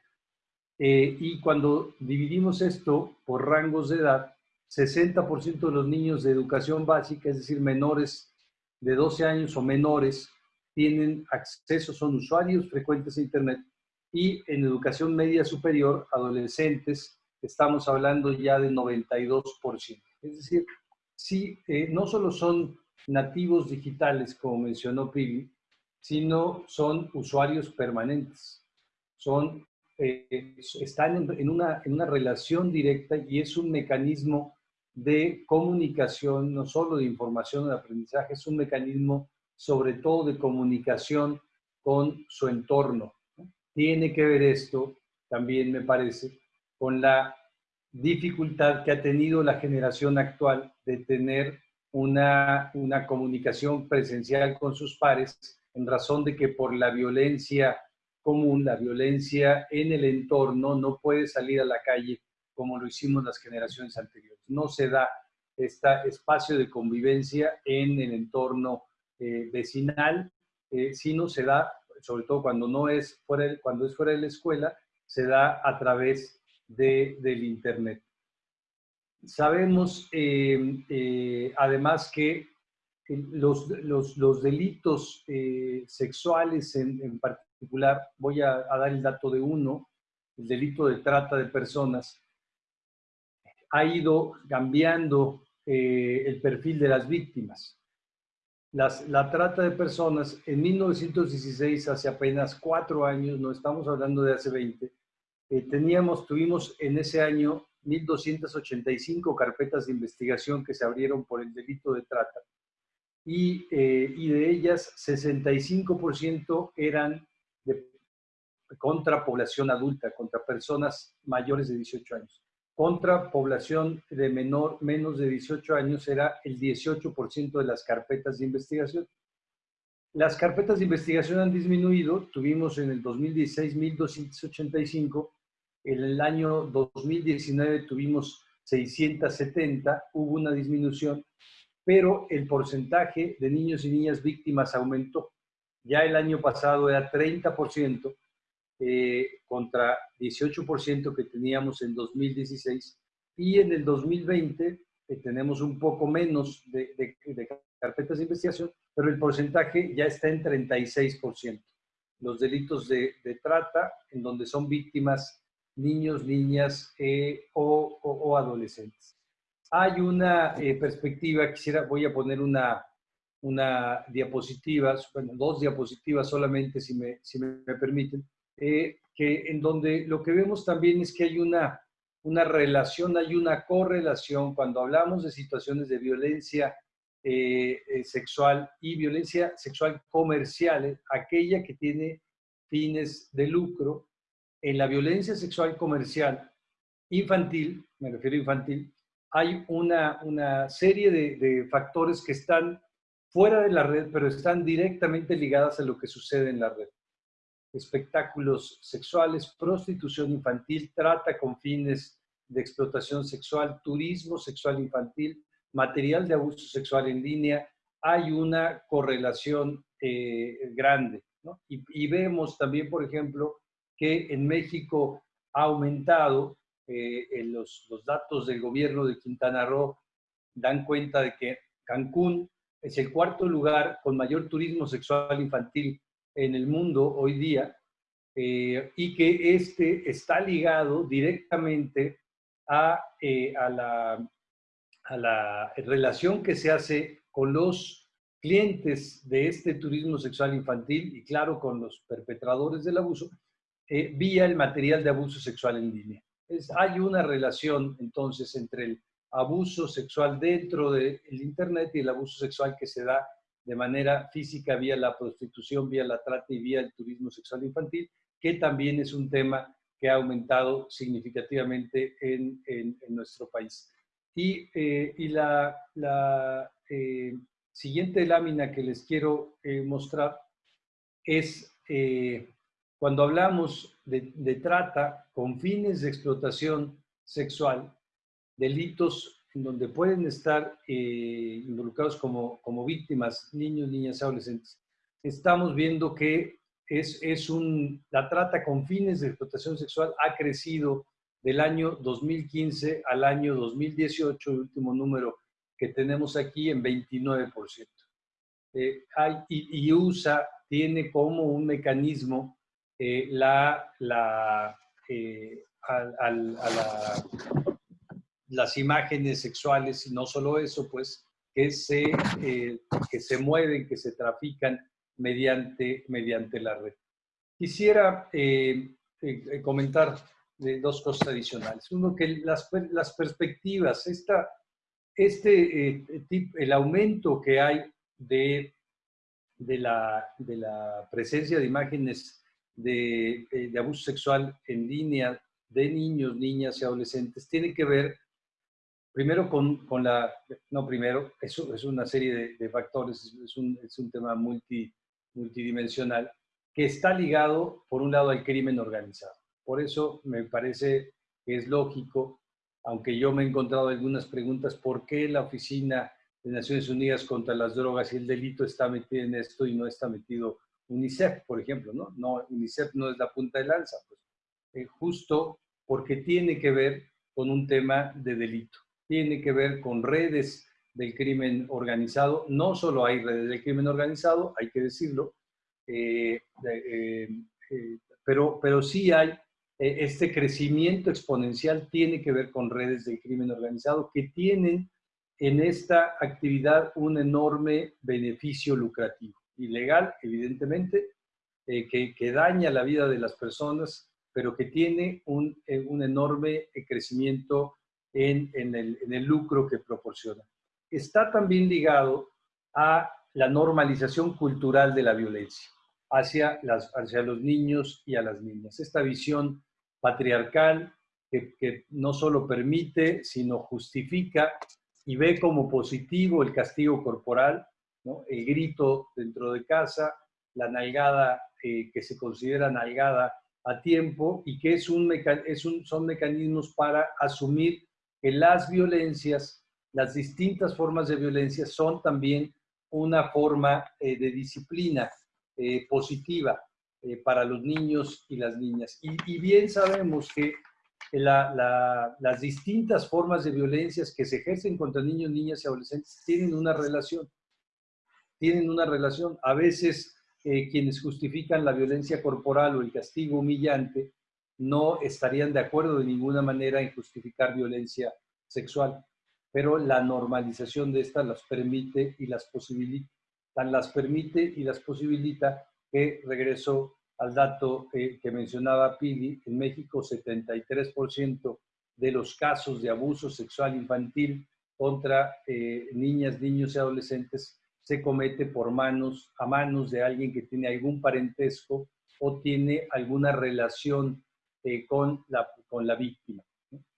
S4: Eh, y cuando dividimos esto por rangos de edad, 60% de los niños de educación básica, es decir, menores de 12 años o menores tienen acceso, son usuarios frecuentes de Internet y en educación media superior, adolescentes, estamos hablando ya de 92%. Es decir, sí, eh, no solo son nativos digitales, como mencionó Pili, sino son usuarios permanentes. Son, eh, están en, una, en una relación directa y es un mecanismo de comunicación, no solo de información de aprendizaje, es un mecanismo sobre todo de comunicación con su entorno. Tiene que ver esto, también me parece, con la dificultad que ha tenido la generación actual de tener una, una comunicación presencial con sus pares en razón de que por la violencia común, la violencia en el entorno, no puede salir a la calle como lo hicimos las generaciones anteriores. No se da este espacio de convivencia en el entorno eh, vecinal eh, sino se da, sobre todo cuando, no es fuera, cuando es fuera de la escuela, se da a través de, del Internet. Sabemos eh, eh, además que los, los, los delitos sexuales en, en, particular, voy a, a dar el dato de uno, el delito de trata de personas, ha ido cambiando eh, el perfil de las víctimas. la trata de personas en 1916, hace apenas cuatro años, no estamos hablando de hace 20, eh, teníamos, tuvimos en ese año 1.285 carpetas de investigación que se abrieron por el delito de trata y, eh, de ellas 65% eran contra población adulta, contra personas mayores de 18 años contra población de menor, menos de 18 años era el 18% de las carpetas de investigación. Las carpetas de investigación han disminuido, tuvimos en el 2016 1.285, en el año 2019 tuvimos 670, hubo una disminución, pero el porcentaje de niños y niñas víctimas aumentó. Ya el año pasado era 30%, eh, contra 18% que teníamos en 2016 y en el 2020 eh, tenemos un poco menos de, carpetas de investigación, pero el porcentaje ya está en 36%. Los delitos de, trata, en donde son víctimas niños, niñas eh, o, adolescentes. Hay una perspectiva, quisiera, voy a poner una, una diapositiva, dos diapositivas solamente, si me, si me permiten, eh, que en donde lo que vemos también es que hay una, una relación, hay una correlación cuando hablamos de situaciones de violencia eh, eh, sexual y violencia sexual comercial, aquella que tiene fines de lucro. En la violencia sexual comercial infantil, me refiero a infantil, hay una, una serie de, de factores que están fuera de la red, pero están directamente ligadas a lo que sucede en la red espectáculos sexuales, prostitución infantil, trata con fines de explotación sexual, turismo sexual infantil, material de abuso sexual en línea, hay una correlación eh, grande. Y, vemos también, por ejemplo, que en México ha aumentado, eh, en los datos del gobierno de Quintana Roo dan cuenta de que Cancún es el cuarto lugar con mayor turismo sexual infantil en el mundo hoy día eh, y que este está ligado directamente a, eh, a, la, relación que se hace con los clientes de este turismo sexual infantil y claro con los perpetradores del abuso eh, vía el material de abuso sexual en línea. Es, hay una relación entonces entre el abuso sexual dentro del Internet y el abuso sexual que se da de manera física vía la prostitución, vía la trata y vía el turismo sexual infantil, que también es un tema que ha aumentado significativamente en, nuestro país. Y, eh, la, eh, siguiente lámina que les quiero eh, mostrar es cuando hablamos de, de trata con fines de explotación sexual, delitos donde pueden estar eh, involucrados como, como víctimas niños, niñas, adolescentes, estamos viendo que es, es un, la trata con fines de explotación sexual ha crecido del año 2015 al año 2018, el último número que tenemos aquí, en 29%. Eh, hay, y, USA tiene como un mecanismo eh, la, la, a la las imágenes sexuales y no solo eso, pues que se, eh, que se mueven, que se trafican mediante, mediante la red. Quisiera eh, eh, comentar dos cosas adicionales. Uno, que las, las perspectivas, esta, este, el aumento que hay de, de, la, de la presencia de imágenes de, de abuso sexual en línea de niños, niñas y adolescentes tiene que ver Primero con, con, la, no primero, eso es una serie de, factores, es un, es un, tema multi, multidimensional que está ligado, por un lado, al crimen organizado. Por eso me parece que es lógico, aunque yo me he encontrado algunas preguntas, ¿por qué la Oficina de Naciones Unidas contra las Drogas y el Delito está metido en esto y no está metido UNICEF, por ejemplo, ¿no? no UNICEF no es la punta de lanza, pues, eh, justo porque tiene que ver con un tema de delito, tiene que ver con redes del crimen organizado. No solo hay redes del crimen organizado, hay que decirlo, eh, eh, pero, pero sí hay este crecimiento exponencial tiene que ver con redes del crimen organizado que tienen en esta actividad un enorme beneficio lucrativo. Ilegal, evidentemente, eh, que, daña la vida de las personas, pero que tiene un, eh, enorme eh, crecimiento en, el, lucro que proporciona. Está también ligado a la normalización cultural de la violencia hacia, las, hacia los niños y a las niñas. Esta visión patriarcal que, que no solo permite, sino justifica y ve como positivo el castigo corporal, el grito dentro de casa, la nalgada eh, que se considera nalgada a tiempo y que es un, es un, son mecanismos para asumir que las violencias, las distintas formas de violencia son también una forma eh, de disciplina eh, positiva para los niños y las niñas. y bien sabemos que las distintas formas de violencias que se ejercen contra niños, niñas y adolescentes tienen una relación. Tienen una relación. A veces eh, quienes justifican la violencia corporal o el castigo humillante no estarían de acuerdo de ninguna manera en justificar violencia sexual, pero la normalización de esta las permite y las posibilita, tan las permite y las posibilita que regreso al dato eh, que mencionaba Pili, en México 73% de los casos de abuso sexual infantil contra eh, niñas, niños y adolescentes se comete por manos, a manos de alguien que tiene algún parentesco o tiene alguna relación eh, con, la, con la víctima.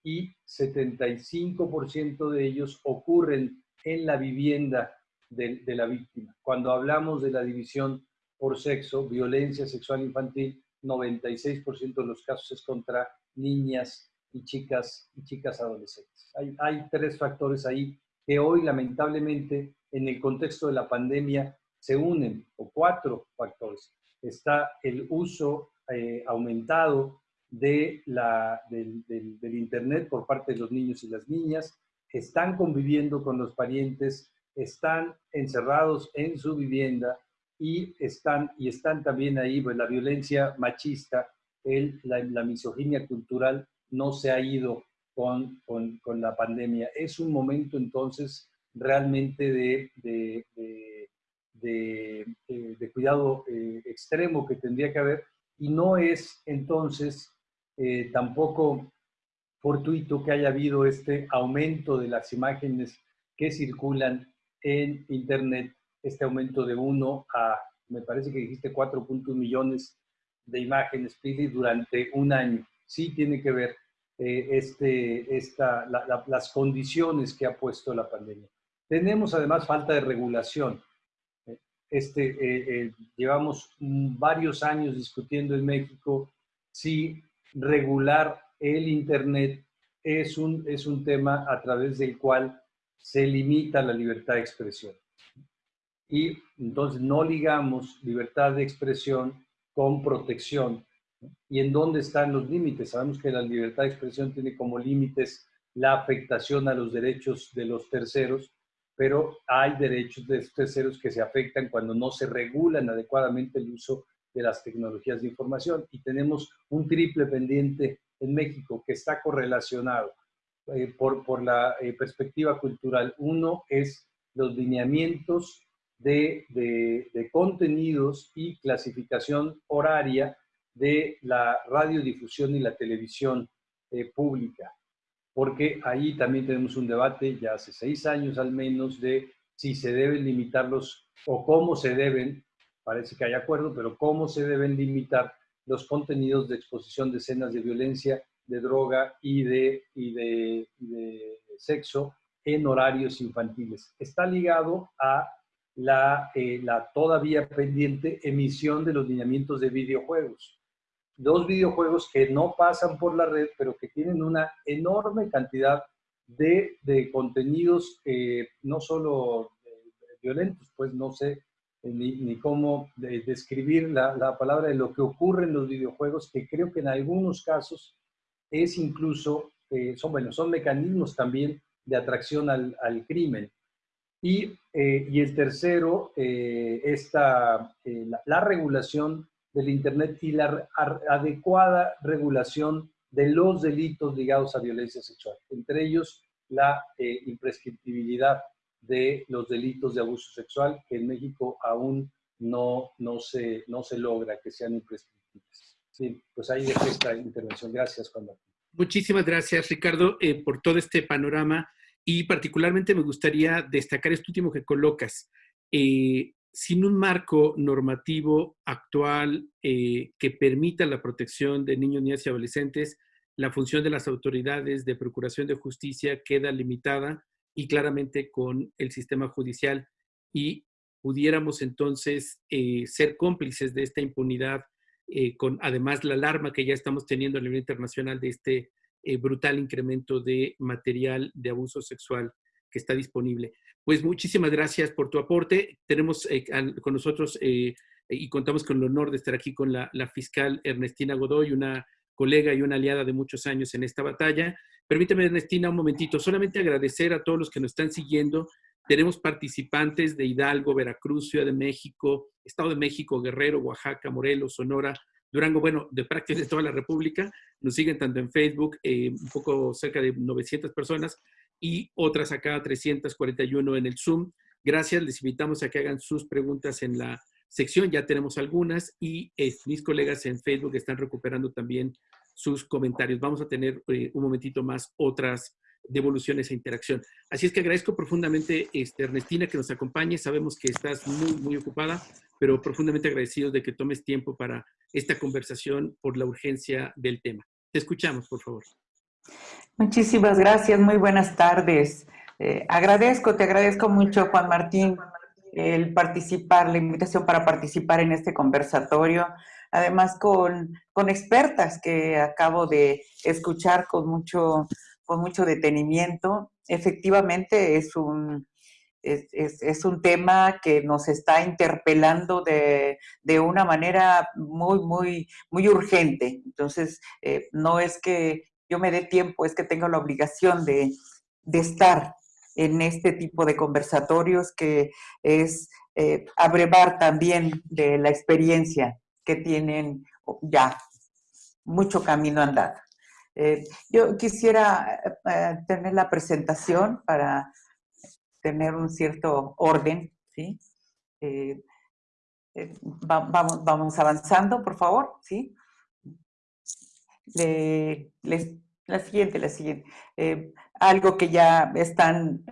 S4: Y 75% de ellos ocurren en la vivienda de, de la víctima. Cuando hablamos de la división por sexo, violencia sexual infantil, 96% de los casos es contra niñas y chicas y chicas adolescentes. Hay, hay, tres factores ahí que hoy lamentablemente en el contexto de la pandemia se unen, o cuatro factores. Está el uso eh, aumentado de la, del, Internet por parte de los niños y las niñas, están conviviendo con los parientes, están encerrados en su vivienda, y están, y están también ahí pues, la violencia machista, el, la, misoginia cultural no se ha ido con, con, la pandemia. Es un momento entonces realmente de, de, de, de cuidado eh, extremo que tendría que haber y no es entonces eh, tampoco fortuito que haya habido este aumento de las imágenes que circulan en Internet este aumento de 1 a, me parece que dijiste 4.1 millones de imágenes, Pili, durante un año. Sí tiene que ver eh, este, esta, las condiciones que ha puesto la pandemia. Tenemos además falta de regulación. Este, eh, llevamos varios años discutiendo en México si regular el Internet es un, es un tema a través del cual se limita la libertad de expresión y entonces no ligamos libertad de expresión con protección. ¿Y en dónde están los límites? Sabemos que la libertad de expresión tiene como límites la afectación a los derechos de los terceros, pero hay derechos de los terceros que se afectan cuando no se regulan adecuadamente el uso de las tecnologías de información. Y tenemos un triple pendiente en México que está correlacionado eh, por, por la eh, perspectiva cultural. Uno es los lineamientos de, contenidos y clasificación horaria de la radiodifusión y la televisión eh, pública. Porque ahí también tenemos un debate, ya hace seis años al menos, de si se deben limitarlos o cómo se deben, parece que hay acuerdo, pero cómo se deben limitar los contenidos de exposición de escenas de violencia, de droga y de, y de, de sexo en horarios infantiles. Está ligado a la, eh, la todavía pendiente emisión de los lineamientos de videojuegos. Dos videojuegos que no pasan por la red, pero que tienen una enorme cantidad de, de contenidos eh, no solo violentos, pues no sé ni, ni cómo describir la, la, palabra de lo que ocurre en los videojuegos, que creo que en algunos casos es incluso, son, bueno, son mecanismos también de atracción al, al crimen. Y, y, el tercero, esta, la, la regulación del Internet y la adecuada regulación de los delitos ligados a violencia sexual, entre ellos la eh, imprescriptibilidad de los delitos de abuso sexual, que en México aún no, no, se, no se logra que sean imprescriptibles. Sí, pues ahí dejo esta intervención. Gracias, Juan
S1: Muchísimas gracias, Ricardo, eh, por todo este panorama y particularmente me gustaría destacar esto último que colocas. Eh, sin un marco normativo actual eh, que permita la protección de niños, niñas y adolescentes, la función de las autoridades de procuración de justicia queda limitada y claramente con el sistema judicial y pudiéramos entonces eh, ser cómplices de esta impunidad eh, con además la alarma que ya estamos teniendo a nivel internacional de este brutal incremento de material de abuso sexual que está disponible. Pues muchísimas gracias por tu aporte. Tenemos eh, con nosotros eh, y contamos con el honor de estar aquí con la, fiscal Ernestina Godoy, una colega y una aliada de muchos años en esta batalla. Permíteme, Ernestina, un momentito, solamente agradecer a todos los que nos están siguiendo. Tenemos participantes de Hidalgo, Veracruz, Ciudad de México, Estado de México, Guerrero, Oaxaca, Morelos, Sonora, Durango, bueno, de prácticamente toda la República. Nos siguen tanto en Facebook, eh, un poco cerca de 900 personas, y otras acá 341 en el Zoom. Gracias, les invitamos a que hagan sus preguntas en la sección, ya tenemos algunas y eh, mis colegas en Facebook están recuperando también sus comentarios. Vamos a tener eh, un momentito más otras devoluciones e interacción. Así es que agradezco profundamente, este, Ernestina, que nos acompañe. Sabemos que estás muy, muy ocupada, pero profundamente agradecidos de que tomes tiempo para esta conversación por la urgencia del tema. Te escuchamos, por favor.
S5: Muchísimas gracias, muy buenas tardes. Eh, agradezco, te agradezco mucho, Juan Martín, el participar, la invitación para participar en este conversatorio, además con, con expertas que acabo de escuchar con mucho, con mucho detenimiento. Efectivamente, es un, es, es, un tema que nos está interpelando de, de, una manera muy, muy, muy urgente. Entonces, eh, no es que yo me dé tiempo, es que tengo la obligación de, estar en este tipo de conversatorios que es eh, abrevar también de la experiencia que tienen ya mucho camino andado. Eh, yo quisiera eh, tener la presentación para tener un cierto orden, ¿sí? vamos, vamos avanzando, por favor, ¿sí? la siguiente, la siguiente. Eh, algo que ya están,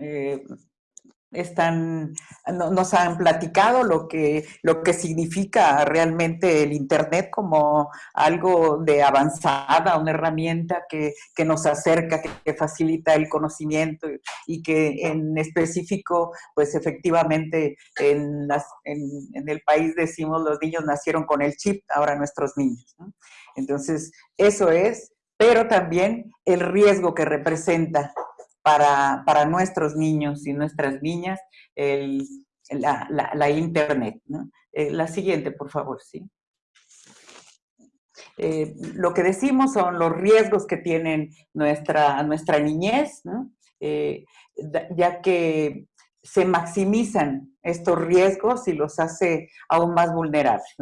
S5: están nos han platicado lo que, lo que significa realmente el Internet como algo de avanzada, una herramienta que, que nos acerca, que, facilita el conocimiento y que en específico, pues efectivamente en, las, en, en, el país decimos los niños nacieron con el chip, ahora nuestros niños. ¿no? Entonces, eso es, pero también el riesgo que representa para, para nuestros niños y nuestras niñas el, la, la, Internet. Eh, la siguiente, por favor, sí. Eh, lo que decimos son los riesgos que tienen nuestra, nuestra niñez, eh, ya que se maximizan estos riesgos y los hace aún más vulnerables.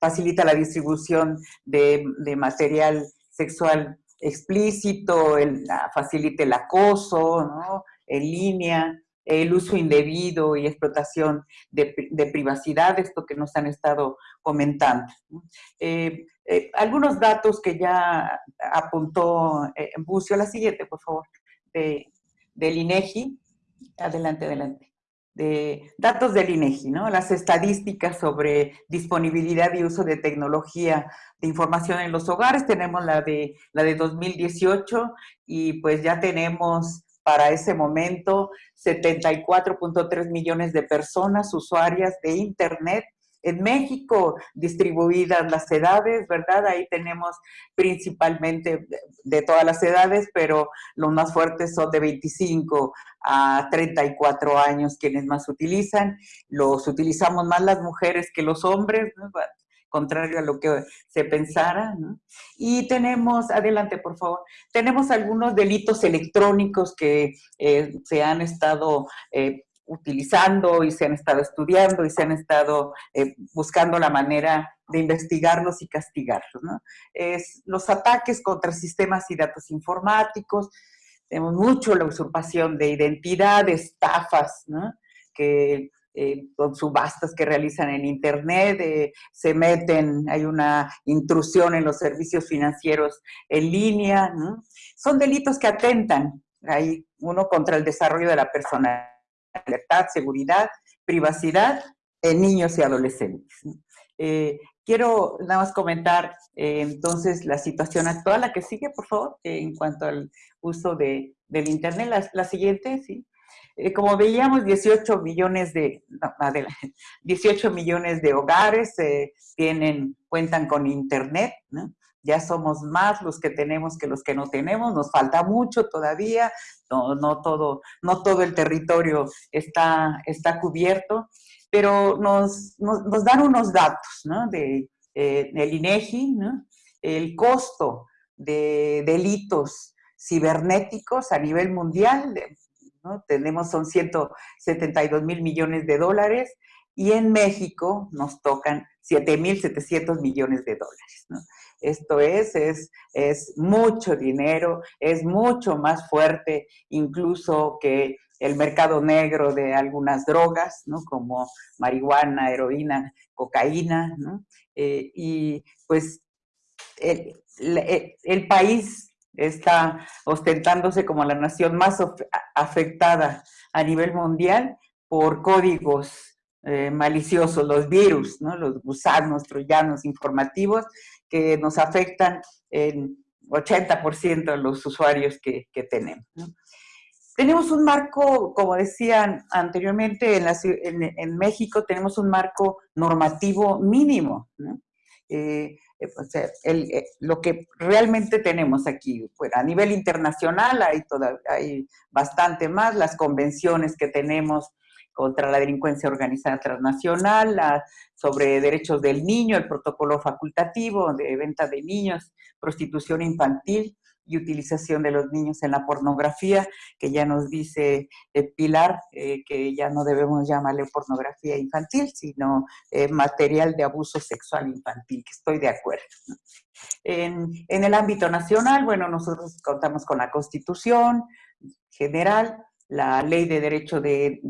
S5: Facilita la distribución de, de material sexual explícito, el, facilita el acoso ¿no? en línea, el uso indebido y explotación de, de, privacidad, esto que nos han estado comentando. Eh, eh, algunos datos que ya apuntó eh, Bucio, la siguiente, por favor, de, del INEGI, Adelante, adelante. De datos del INEGI, ¿no? Las estadísticas sobre disponibilidad y uso de tecnología de información en los hogares. Tenemos la de, la de 2018 y pues ya tenemos para ese momento 74.3 millones de personas usuarias de Internet En México, distribuidas las edades, ¿verdad? Ahí tenemos principalmente de todas las edades, pero los más fuertes son de 25 a 34 años quienes más utilizan. Los utilizamos más las mujeres que los hombres, contrario a lo que se pensara. ¿no? Y tenemos, adelante por favor, tenemos algunos delitos electrónicos que eh, se han estado eh, utilizando y se han estado estudiando y se han estado eh, buscando la manera de investigarlos y castigarlos. Es los ataques contra sistemas y datos informáticos, tenemos mucho la usurpación de identidad, estafas, que eh, subastas que realizan en Internet, eh, se meten, hay una intrusión en los servicios financieros en línea. ¿no? Son delitos que atentan, hay uno contra el desarrollo de la persona libertad, seguridad, privacidad en niños y adolescentes. Eh, quiero nada más comentar eh, entonces la situación actual, la que sigue, por favor, en cuanto al uso de, del Internet. La, la siguiente, sí. Eh, como veíamos, 18 millones de, 18 millones de hogares tienen, cuentan con Internet, ¿no? ya somos más los que tenemos que los que no tenemos, nos falta mucho todavía, no, todo, no todo el territorio está, está cubierto, pero nos, nos, dan unos datos ¿no? de, eh, del INEGI, ¿no? el costo de delitos cibernéticos a nivel mundial, tenemos son 172 mil millones de dólares, y en México nos tocan 7.700 millones de dólares. Esto es, es, es mucho dinero, es mucho más fuerte incluso que el mercado negro de algunas drogas, ¿no? Como marihuana, heroína, cocaína, ¿no? Eh, y pues el, el, país está ostentándose como la nación más afectada a nivel mundial por códigos eh, maliciosos, los virus, ¿no? los gusanos troyanos informativos que nos afectan en 80% de los usuarios que, tenemos. Tenemos un marco, como decían anteriormente, en, México tenemos un marco normativo mínimo. Eh, eh eh, lo que realmente tenemos aquí, pues, a nivel internacional hay bastante más, las convenciones que tenemos contra la delincuencia organizada transnacional, sobre derechos del niño, el protocolo facultativo de venta de niños, prostitución infantil y utilización de los niños en la pornografía, que ya nos dice eh, Pilar, eh, que ya no debemos llamarle pornografía infantil, sino eh, material de abuso sexual infantil, que estoy de acuerdo. En, en el ámbito nacional, bueno, nosotros contamos con la Constitución general, la Ley de Derecho de,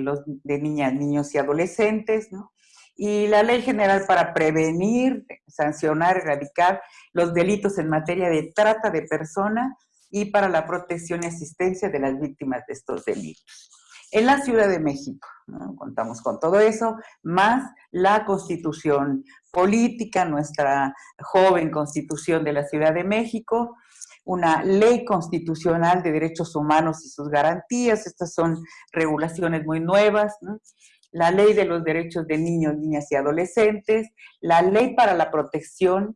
S5: los, de Niñas, Niños y Adolescentes, ¿no? y la Ley General para prevenir, sancionar, erradicar los delitos en materia de trata de personas y para la protección y asistencia de las víctimas de estos delitos. En la Ciudad de México, contamos con todo eso, más la constitución política, nuestra joven constitución de la Ciudad de México, una ley constitucional de derechos humanos y sus garantías, estas son regulaciones muy nuevas, la ley de los derechos de niños, niñas y adolescentes, la ley para la protección,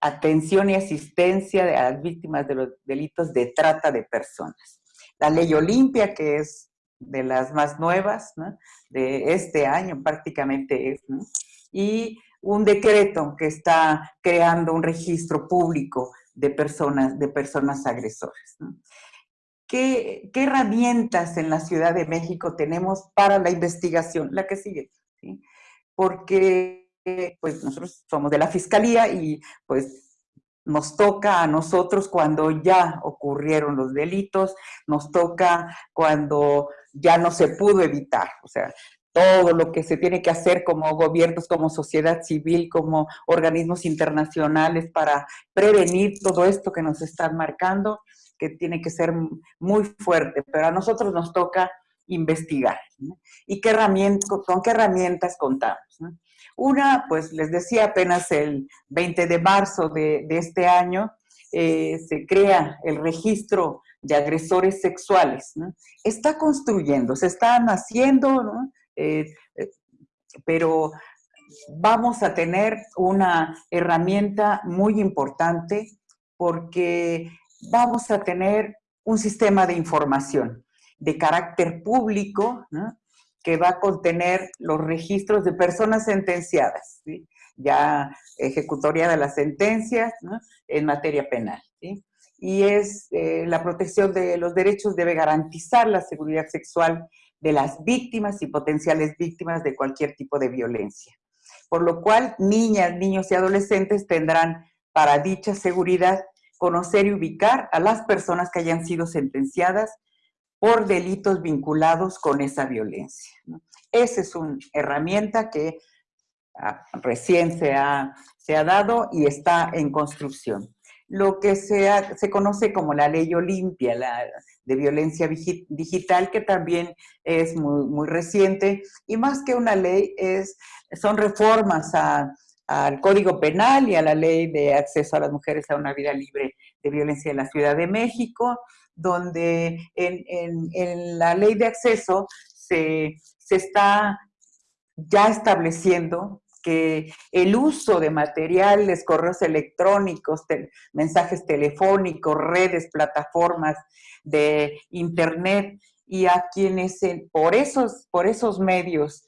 S5: atención y asistencia de las víctimas de los delitos de trata de personas. La ley Olimpia, que es de las más nuevas, de este año prácticamente es, y un decreto que está creando un registro público de personas, de personas agresores. ¿Qué, ¿Qué, herramientas en la Ciudad de México tenemos para la investigación? La que sigue, ¿sí? Porque pues nosotros somos de la Fiscalía y pues nos toca a nosotros cuando ya ocurrieron los delitos, nos toca cuando ya no se pudo evitar, o sea, todo lo que se tiene que hacer como gobiernos, como sociedad civil, como organismos internacionales para prevenir todo esto que nos están marcando, que tiene que ser muy fuerte, pero a nosotros nos toca investigar. ¿Y qué herramientas, con qué herramientas contamos? Una, pues les decía, apenas el 20 de marzo de, este año, eh, se crea el registro de agresores sexuales. Está construyendo, se están haciendo, ¿no? Eh, eh, pero vamos a tener una herramienta muy importante porque vamos a tener un sistema de información de carácter público que va a contener los registros de personas sentenciadas, ya ejecutoria de las sentencias en materia penal. Y es eh, la protección de los derechos debe garantizar la seguridad sexual de las víctimas y potenciales víctimas de cualquier tipo de violencia. Por lo cual, niñas, niños y adolescentes tendrán para dicha seguridad conocer y ubicar a las personas que hayan sido sentenciadas por delitos vinculados con esa violencia. Esa es una herramienta que ah, recién se ha, se ha dado y está en construcción. Lo que se, se conoce como la ley Olimpia la, de violencia digital, que también es muy, muy reciente, y más que una ley, es, son reformas a, al Código Penal y a la Ley de Acceso a las Mujeres a una Vida Libre de Violencia en la Ciudad de México, donde en, la Ley de Acceso se, está ya estableciendo que el uso de materiales, correos electrónicos, mensajes telefónicos, redes, plataformas de internet y a quienes por, esos, por esos medios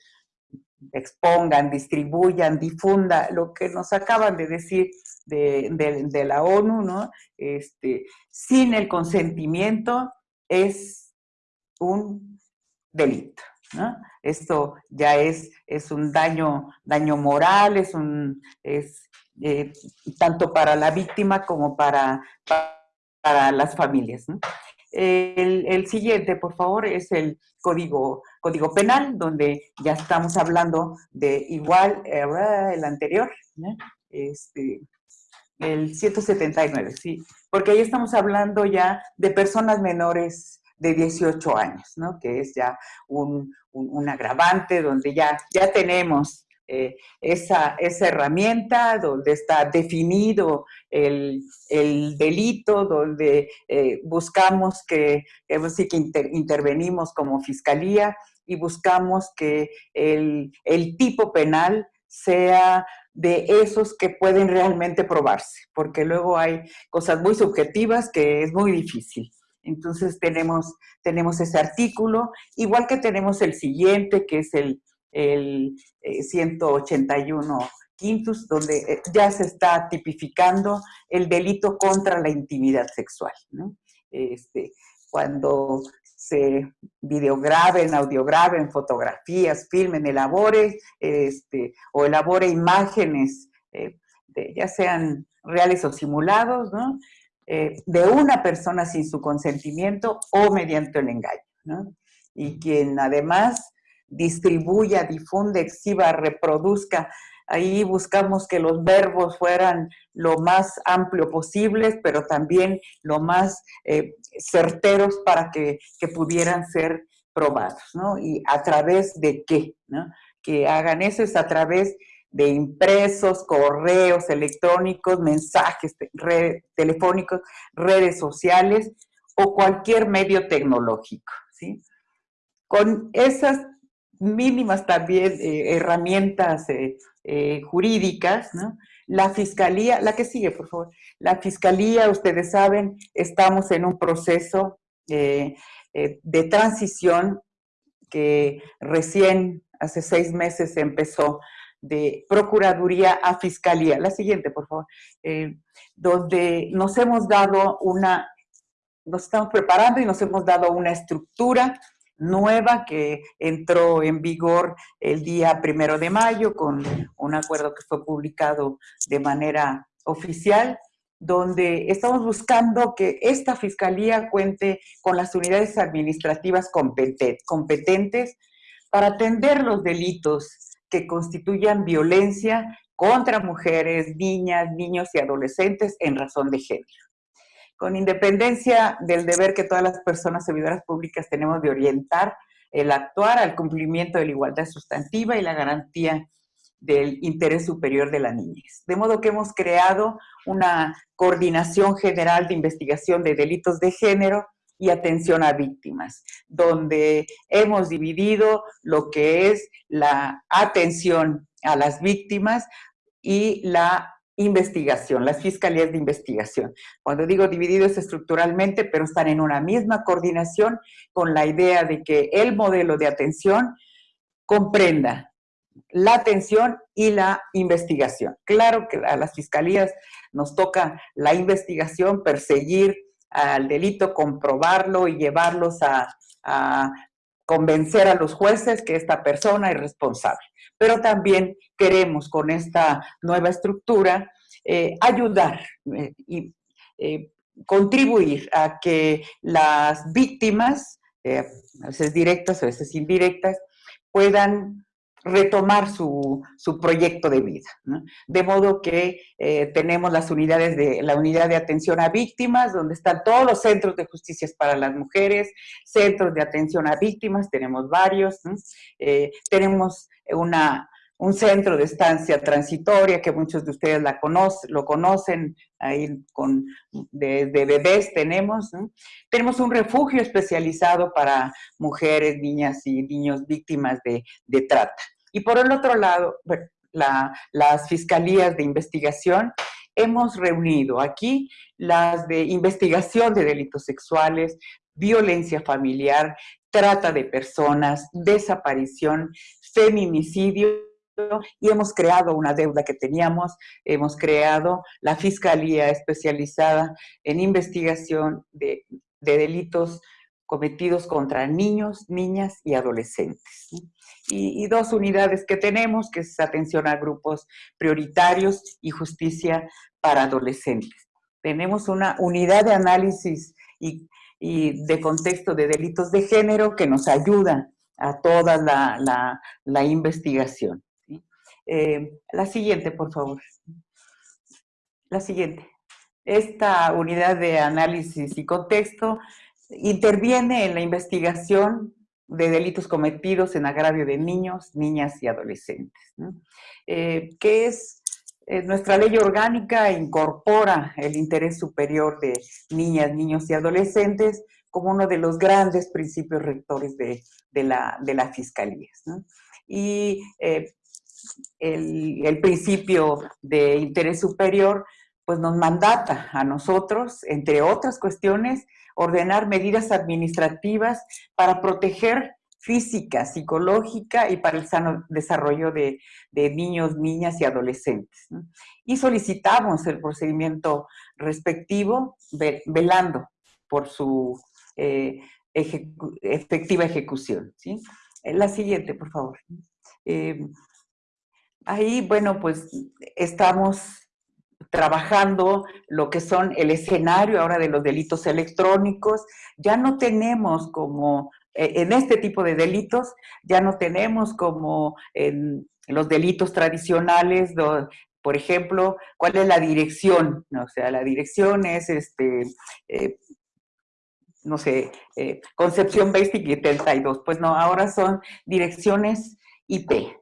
S5: expongan, distribuyan, difundan, lo que nos acaban de decir de, la ONU, ¿no? Este, sin el consentimiento es un delito, Esto ya es, es un daño, daño moral, es un, es, eh, tanto para la víctima como para, para las familias. El, siguiente, por favor, es el código, código penal, donde ya estamos hablando de igual, eh, el anterior, este, el 179, sí, porque ahí estamos hablando ya de personas menores de 18 años, ¿no? Que es ya un, un agravante donde ya, ya tenemos eh, esa, esa, herramienta donde está definido el, delito, donde eh, buscamos que, sí que intervenimos como fiscalía y buscamos que el, tipo penal sea de esos que pueden realmente probarse, porque luego hay cosas muy subjetivas que es muy difícil. Entonces tenemos, tenemos ese artículo, igual que tenemos el siguiente, que es el, el 181 eh, quintus, donde eh, ya se está tipificando el delito contra la intimidad sexual. Este, cuando se videograben, audiograben, fotografías, filmen, elabore, este, o elabore imágenes, eh, ya sean reales o simulados, de una persona sin su consentimiento o mediante el engaño. Y quien además distribuya, difunda, exhiba, reproduzca. Ahí buscamos que los verbos fueran lo más amplio posibles, pero también lo más eh, certeros para que, pudieran ser probados, ¿no? Y a través de qué, ¿no? Que hagan eso es a través de impresos, correos electrónicos, mensajes telefónicos, redes sociales o cualquier medio tecnológico, ¿sí? Con esas mínimas también eh, herramientas eh, eh, jurídicas. La Fiscalía, la que sigue, por favor. La Fiscalía, ustedes saben, estamos en un proceso de transición que recién hace seis meses empezó de Procuraduría a Fiscalía. La siguiente, por favor. donde nos hemos dado una, nos estamos preparando y nos hemos dado una estructura nueva que entró en vigor el día primero de mayo con un acuerdo que fue publicado de manera oficial, donde estamos buscando que esta fiscalía cuente con las unidades administrativas competentes para atender los delitos que constituyan violencia contra mujeres, niñas, niños y adolescentes en razón de género con independencia del deber que todas las personas servidoras públicas tenemos de orientar el actuar al cumplimiento de la igualdad sustantiva y la garantía del interés superior de la niñez. De modo que hemos creado una coordinación general de investigación de delitos de género y atención a víctimas, donde hemos dividido lo que es la atención a las víctimas y la investigación, las fiscalías de investigación. Cuando digo divididos estructuralmente, pero están en una misma coordinación con la idea de que el modelo de atención comprenda la atención y la investigación. Claro que a las fiscalías nos toca la investigación, perseguir al delito, comprobarlo y llevarlos a, convencer a los jueces que esta persona es responsable. Pero también queremos con esta nueva estructura eh, ayudar eh, y eh, contribuir a que las víctimas, a veces directas, a veces indirectas, puedan retomar su, proyecto de vida. De modo que eh, tenemos las unidades de la unidad de atención a víctimas, donde están todos los centros de justicia para las mujeres, centros de atención a víctimas, tenemos varios. Eh, tenemos una, un centro de estancia transitoria que muchos de ustedes la conocen, lo conocen, ahí con, de, bebés tenemos. Tenemos un refugio especializado para mujeres, niñas y niños víctimas de, de trata. Y por el otro lado, las fiscalías de investigación, hemos reunido aquí las de investigación de delitos sexuales, violencia familiar, trata de personas, desaparición, feminicidio, y hemos creado una deuda que teníamos, hemos creado la Fiscalía especializada en investigación de, de delitos cometidos contra niños, niñas y adolescentes. Y, dos unidades que tenemos, que es atención a grupos prioritarios y justicia para adolescentes. Tenemos una unidad de análisis y, de contexto de delitos de género que nos ayuda a toda la, investigación. Eh, la siguiente, por favor. La siguiente. Esta unidad de análisis y contexto interviene en la investigación de delitos cometidos en agravio de niños, niñas y adolescentes, eh, que es eh, nuestra ley orgánica incorpora el interés superior de niñas, niños y adolescentes como uno de los grandes principios rectores de, la, de las fiscalías. Y eh, el, principio de interés superior pues nos mandata a nosotros, entre otras cuestiones, ordenar medidas administrativas para proteger física, psicológica y para el sano desarrollo de, niños, niñas y adolescentes. Y solicitamos el procedimiento respectivo velando por su eh, efectiva ejecución. ¿sí? La siguiente, por favor. Eh, ahí, bueno, pues estamos trabajando lo que son el escenario ahora de los delitos electrónicos. Ya no tenemos como, eh, en este tipo de delitos, ya no tenemos como en los delitos tradicionales, por ejemplo, cuál es la dirección, o sea, la dirección es este, eh, no sé, eh, Concepción Basic y 72, pues no, ahora son direcciones IP,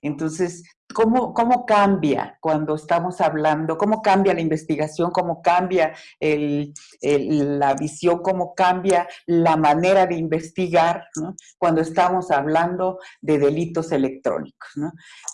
S5: entonces, ¿cómo, ¿cómo cambia cuando estamos hablando? ¿Cómo cambia la investigación? ¿Cómo cambia la visión? ¿Cómo cambia la manera de investigar cuando estamos hablando de delitos electrónicos?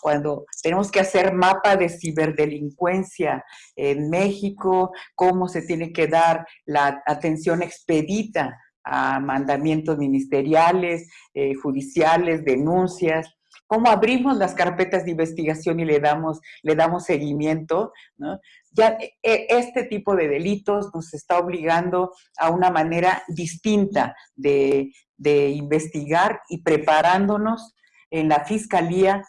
S5: Cuando tenemos que hacer mapa de ciberdelincuencia en México, cómo se tiene que dar la atención expedita a mandamientos ministeriales, eh, judiciales, denuncias, cómo abrimos las carpetas de investigación y le damos, le damos seguimiento, Ya e, este tipo de delitos nos está obligando a una manera distinta de, de investigar y preparándonos en la fiscalía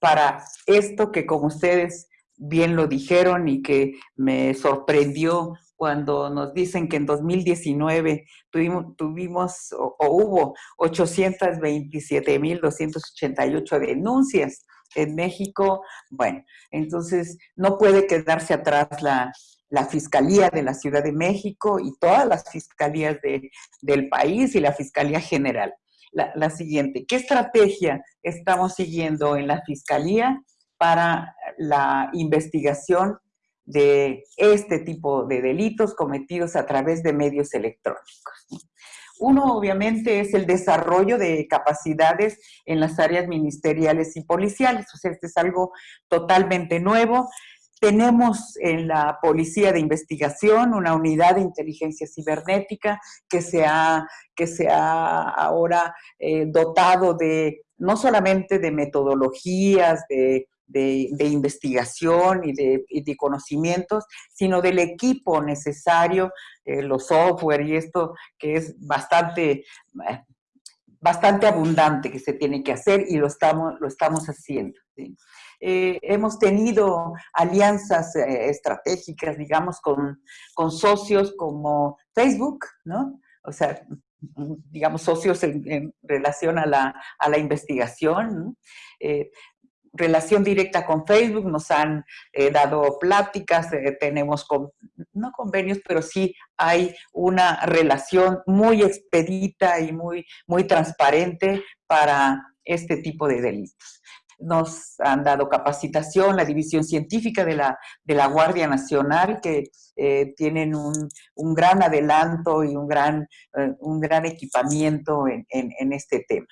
S5: para esto que como ustedes bien lo dijeron y que me sorprendió cuando nos dicen que en 2019 tuvimos, tuvimos o, hubo 827.288 denuncias en México. Bueno, entonces no puede quedarse atrás la, Fiscalía de la Ciudad de México y todas las fiscalías del país y la Fiscalía General. La siguiente, ¿qué estrategia estamos siguiendo en la Fiscalía para la investigación de este tipo de delitos cometidos a través de medios electrónicos. Uno, obviamente, es el desarrollo de capacidades en las áreas ministeriales y policiales. O sea, este es algo totalmente nuevo. Tenemos en la Policía de Investigación una unidad de inteligencia cibernética que se ha, que se ha ahora eh, dotado de no solamente de metodologías, de, investigación y de, conocimientos, sino del equipo necesario, eh, los software y esto que es bastante, eh, bastante abundante que se tiene que hacer y lo estamos, lo estamos haciendo. Eh, hemos tenido alianzas estratégicas, digamos, con, con socios como Facebook, ¿no? O sea, digamos, socios en, relación a la, a la investigación. Eh, relación directa con Facebook, nos han eh, dado pláticas, eh, tenemos, no convenios, pero sí hay una relación muy expedita y muy, muy transparente para este tipo de delitos nos han dado capacitación, la División Científica de la, de la Guardia Nacional, que eh, tienen un, un, gran adelanto y un gran, eh, un gran equipamiento en, en, este tema.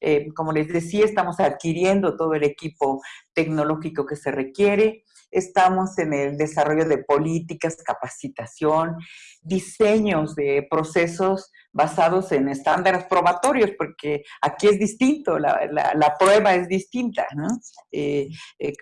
S5: Eh, como les decía, estamos adquiriendo todo el equipo tecnológico que se requiere, estamos en el desarrollo de políticas, capacitación, diseños de procesos basados en estándares probatorios, porque aquí es distinto, la, la, prueba es distinta, ¿no? Eh, eh,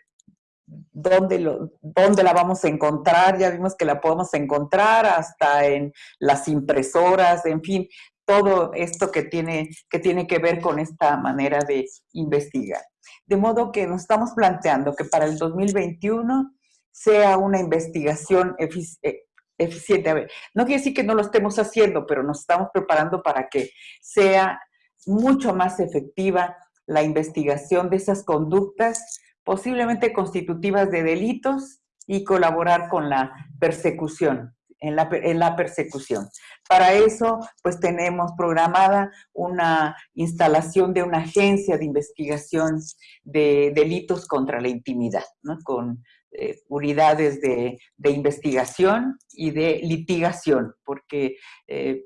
S5: ¿Dónde, ¿Dónde, la vamos a encontrar? Ya vimos que la podemos encontrar hasta en las impresoras, en fin, todo esto que tiene, que tiene que ver con esta manera de investigar. De modo que nos estamos planteando que para el 2021 sea una investigación eh, eficiente. A ver, no quiere decir que no lo estemos haciendo, pero nos estamos preparando para que sea mucho más efectiva la investigación de esas conductas posiblemente constitutivas de delitos y colaborar con la persecución en la, persecución. Para eso, pues tenemos programada una instalación de una agencia de investigación de delitos contra la intimidad, ¿no? con eh, unidades de, investigación y de litigación, porque eh,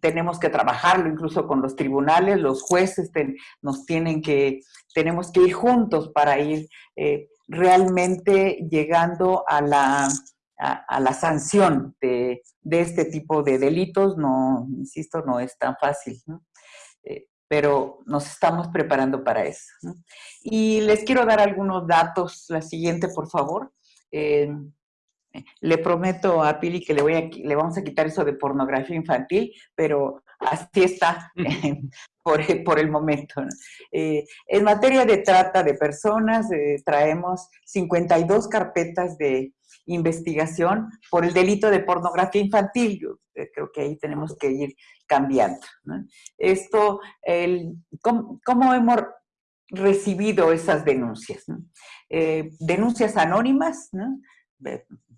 S5: tenemos que trabajarlo incluso con los tribunales, los jueces nos tienen que, tenemos que ir juntos para ir eh, realmente llegando a la a, la sanción de, este tipo de delitos, no, insisto, no es tan fácil, eh, pero nos estamos preparando para eso. Y les quiero dar algunos datos, la siguiente, por favor. Eh, le prometo a Pili que le, voy a, le vamos a quitar eso de pornografía infantil, pero así está por, por, el momento. Eh, en materia de trata de personas, traemos 52 carpetas de, investigación por el delito de pornografía infantil. Yo eh, creo que ahí tenemos que ir cambiando. Esto, el, ¿cómo, hemos recibido esas denuncias? Eh, denuncias anónimas,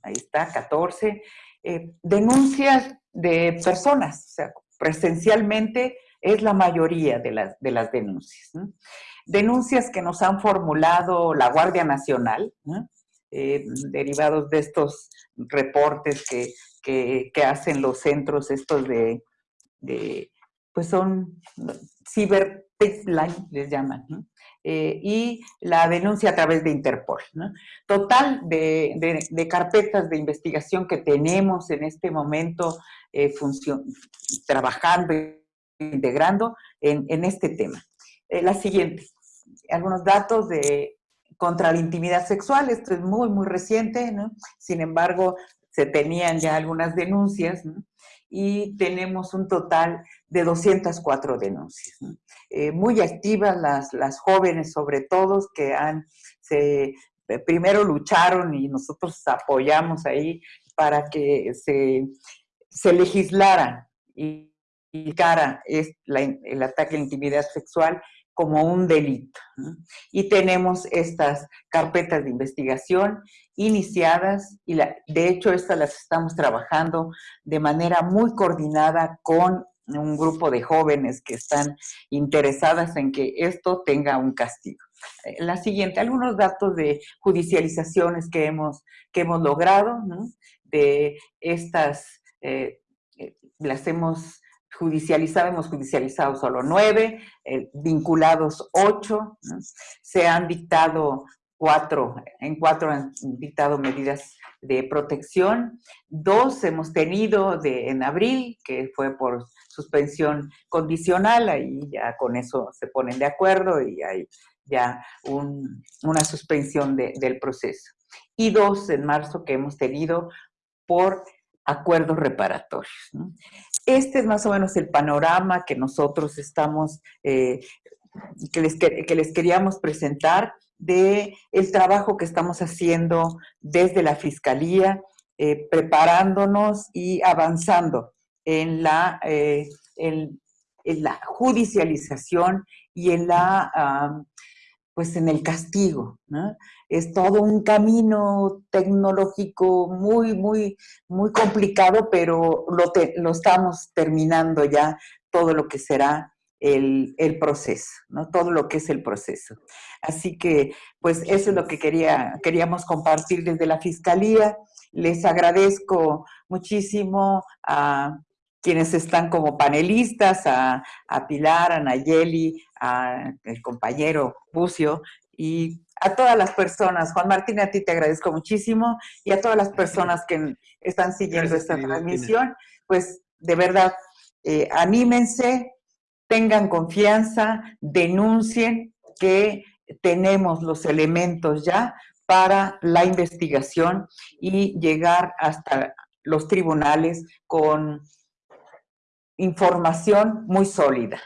S5: ahí está, 14. Eh, denuncias de personas, o sea, presencialmente es la mayoría de las, de las denuncias. Denuncias que nos han formulado la Guardia Nacional, eh, derivados de estos reportes que, que, hacen los centros estos de, pues son cyber les llaman, eh, y la denuncia a través de Interpol. Total de, de, carpetas de investigación que tenemos en este momento eh, trabajando, integrando en, en este tema. la siguiente, algunos datos de contra la intimidad sexual, esto es muy, muy reciente, ¿no? Sin embargo, se tenían ya algunas denuncias, ¿no? y tenemos un total de 204 denuncias. Eh, muy activas las, las jóvenes, sobre todo, que han, se, primero lucharon y nosotros apoyamos ahí para que se, se legislara y, y cara es el ataque a la intimidad sexual como un delito. Y tenemos estas carpetas de investigación iniciadas y la, de hecho estas las estamos trabajando de manera muy coordinada con un grupo de jóvenes que están interesadas en que esto tenga un castigo. Eh, la siguiente, algunos datos de judicializaciones que hemos, que hemos logrado, de estas, eh, eh, las hemos judicializado, hemos judicializado solo nueve, vinculados ocho, se han dictado cuatro, en cuatro han dictado medidas de protección, dos hemos tenido de, en abril, que fue por suspensión condicional, ahí ya con eso se ponen de acuerdo y hay ya una suspensión del proceso. Y dos en marzo que hemos tenido por acuerdos reparatorios. Este es más o menos el panorama que nosotros estamos, eh, que, les, que les queríamos presentar de el trabajo que estamos haciendo desde la Fiscalía, eh, preparándonos y avanzando en la, eh, en, la judicialización y en la, pues en el castigo. Es todo un camino tecnológico muy, muy, muy complicado, pero lo, lo estamos terminando ya todo lo que será el, el, proceso, ¿no? Todo lo que es el proceso. Así que, pues eso es lo que quería, queríamos compartir desde la Fiscalía. Les agradezco muchísimo a quienes están como panelistas, a, a Pilar, a Nayeli, al compañero Bucio y a todas las personas. Juan Martín, a ti te agradezco muchísimo y a todas las personas que están siguiendo esta transmisión, pues de verdad, eh, anímense, tengan confianza, denuncien que tenemos los elementos ya para la investigación y llegar hasta los tribunales con información muy sólida.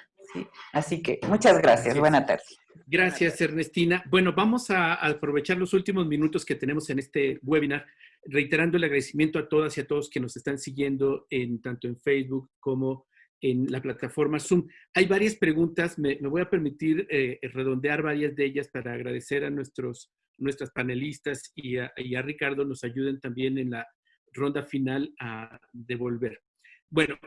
S5: Así que muchas gracias. Buenas tardes.
S1: Gracias, Ernestina. Bueno, vamos a aprovechar los últimos minutos que tenemos en este webinar, reiterando el agradecimiento a todas y a todos que nos están siguiendo en, tanto en Facebook como en la plataforma Zoom. Hay varias preguntas, me, voy a permitir eh, redondear varias de ellas para agradecer a nuestros, nuestras panelistas y a, Ricardo nos ayuden también en la ronda final a devolver. Bueno,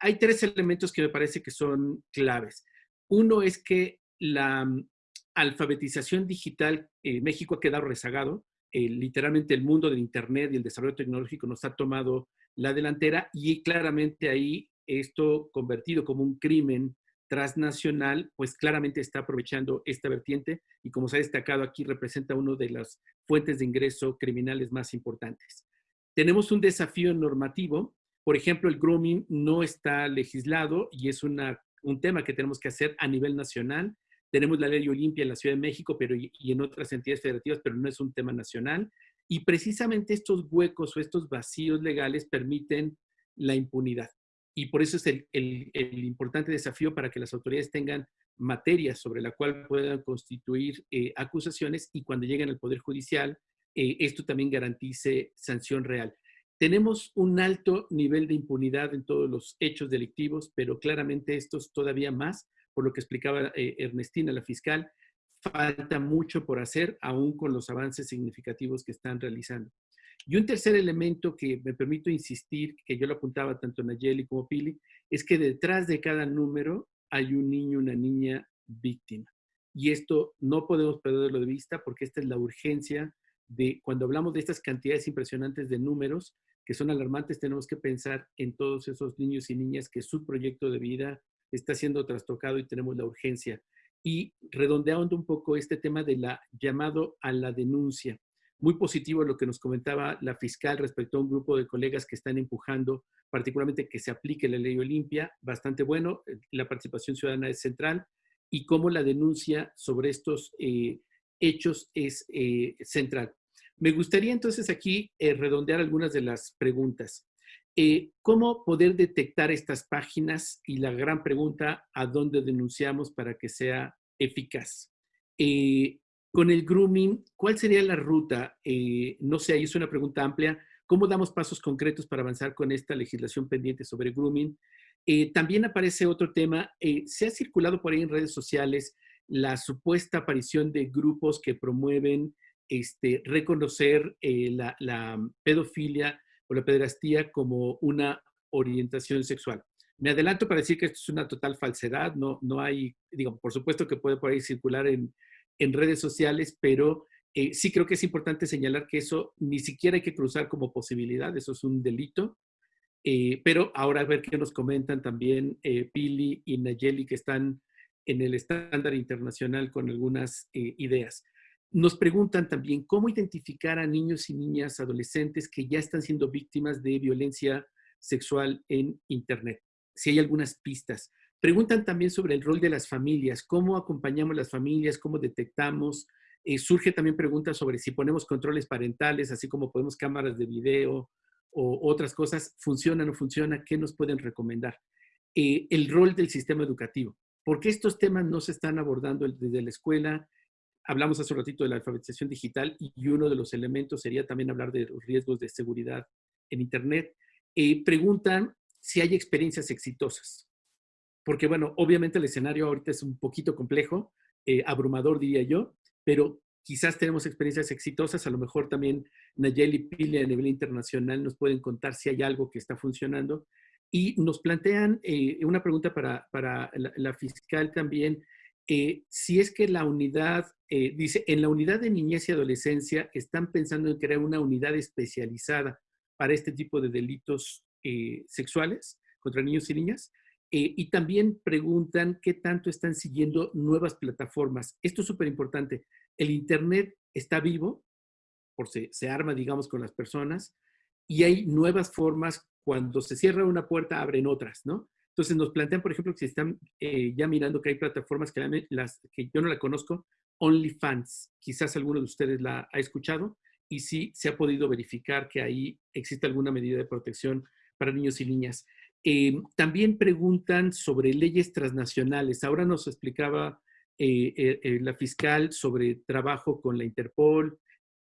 S1: hay tres elementos que me parece que son claves. Uno es que la mm, alfabetización digital, en México ha quedado rezagado, literalmente el mundo del Internet y el desarrollo tecnológico nos ha tomado la delantera y claramente ahí esto convertido como un crimen transnacional, pues claramente está aprovechando esta vertiente y como se ha destacado aquí, representa una de las fuentes de ingreso criminales más importantes. Tenemos un desafío normativo, por ejemplo, el grooming no está legislado y es una, un tema que tenemos que hacer a nivel nacional. Tenemos la ley Olimpia en la Ciudad de México pero, y en otras entidades federativas, pero no es un tema nacional. Y precisamente estos huecos o estos vacíos legales permiten la impunidad y por eso es el, importante desafío para que las autoridades tengan materia sobre la cual puedan constituir eh, acusaciones y cuando lleguen al Poder Judicial, eh, esto también garantice sanción real. Tenemos un alto nivel de impunidad en todos los hechos delictivos, pero claramente estos todavía más, por lo que explicaba eh, Ernestina, la fiscal, falta mucho por hacer, aún con los avances significativos que están realizando. Y un tercer elemento que me permito insistir, que yo lo apuntaba tanto Nayeli como Pili, es que detrás de cada número hay un niño, una niña víctima. Y esto no podemos perderlo de vista porque esta es la urgencia de cuando hablamos de estas cantidades impresionantes de números que son alarmantes, tenemos que pensar en todos esos niños y niñas que su proyecto de vida está siendo trastocado y tenemos la urgencia. Y redondeando un poco este tema de la llamado a la denuncia. Muy positivo lo que nos comentaba la fiscal respecto a un grupo de colegas que están empujando particularmente que se aplique la ley Olimpia, bastante bueno, eh, la participación ciudadana es central y cómo la denuncia sobre estos eh, hechos es eh, central. Me gustaría entonces aquí redondear algunas de las preguntas. ¿Cómo poder detectar estas páginas? Y la gran pregunta, ¿a dónde denunciamos para que sea eficaz? Con el grooming, ¿cuál sería la ruta? Eh, no sé, ahí es una pregunta amplia. ¿Cómo damos pasos concretos para avanzar con esta legislación pendiente sobre grooming? Eh, también aparece otro tema. Eh, se ha circulado por ahí en redes sociales la supuesta aparición de grupos que promueven este, reconocer la, la, pedofilia o la pederastía como una orientación sexual. Me adelanto para decir que esto es una total falsedad. No, no hay, digo, por supuesto que puede por ahí circular en, en redes sociales, pero eh, sí creo que es importante señalar que eso ni siquiera hay que cruzar como posibilidad, eso es un delito. pero ahora a ver qué nos comentan también Pili y Nayeli, que están en el estándar internacional con algunas ideas. Nos preguntan también cómo identificar a niños y niñas, adolescentes que ya están siendo víctimas de violencia sexual en Internet. Si hay algunas pistas. Preguntan también sobre el rol de las familias, cómo acompañamos las familias, cómo detectamos. Eh, surge también preguntas sobre si ponemos controles parentales, así como ponemos cámaras de video o otras cosas, ¿funciona o no funciona? ¿Qué nos pueden recomendar? Eh, el rol del sistema educativo. ¿Por qué estos temas no se están abordando desde la escuela? Hablamos hace un ratito de la alfabetización digital y uno de los elementos sería también hablar de los riesgos de seguridad en Internet. Eh, preguntan si hay experiencias exitosas. Porque, bueno, obviamente el escenario ahorita es un poquito complejo, eh, abrumador diría yo, pero quizás tenemos experiencias exitosas, a lo mejor también Nayeli Pile a nivel internacional nos pueden contar si hay algo que está funcionando. Y nos plantean eh, una pregunta para, para la, fiscal también, eh, si es que la unidad, dice, en la unidad de niñez y adolescencia están pensando en crear una unidad especializada para este tipo de delitos sexuales contra niños y niñas. Eh, y también preguntan qué tanto están siguiendo nuevas plataformas. Esto es súper importante. El Internet está vivo, por se, se arma, digamos, con las personas, y hay nuevas formas. Cuando se cierra una puerta, abren otras, ¿no? Entonces nos plantean, por ejemplo, que si están eh, ya mirando que hay plataformas que, las, que yo no la conozco, OnlyFans. Quizás alguno de ustedes la ha escuchado y sí se ha podido verificar que ahí existe alguna medida de protección para niños y niñas. Eh, también preguntan sobre leyes transnacionales. Ahora nos explicaba eh, eh, la fiscal sobre trabajo con la Interpol,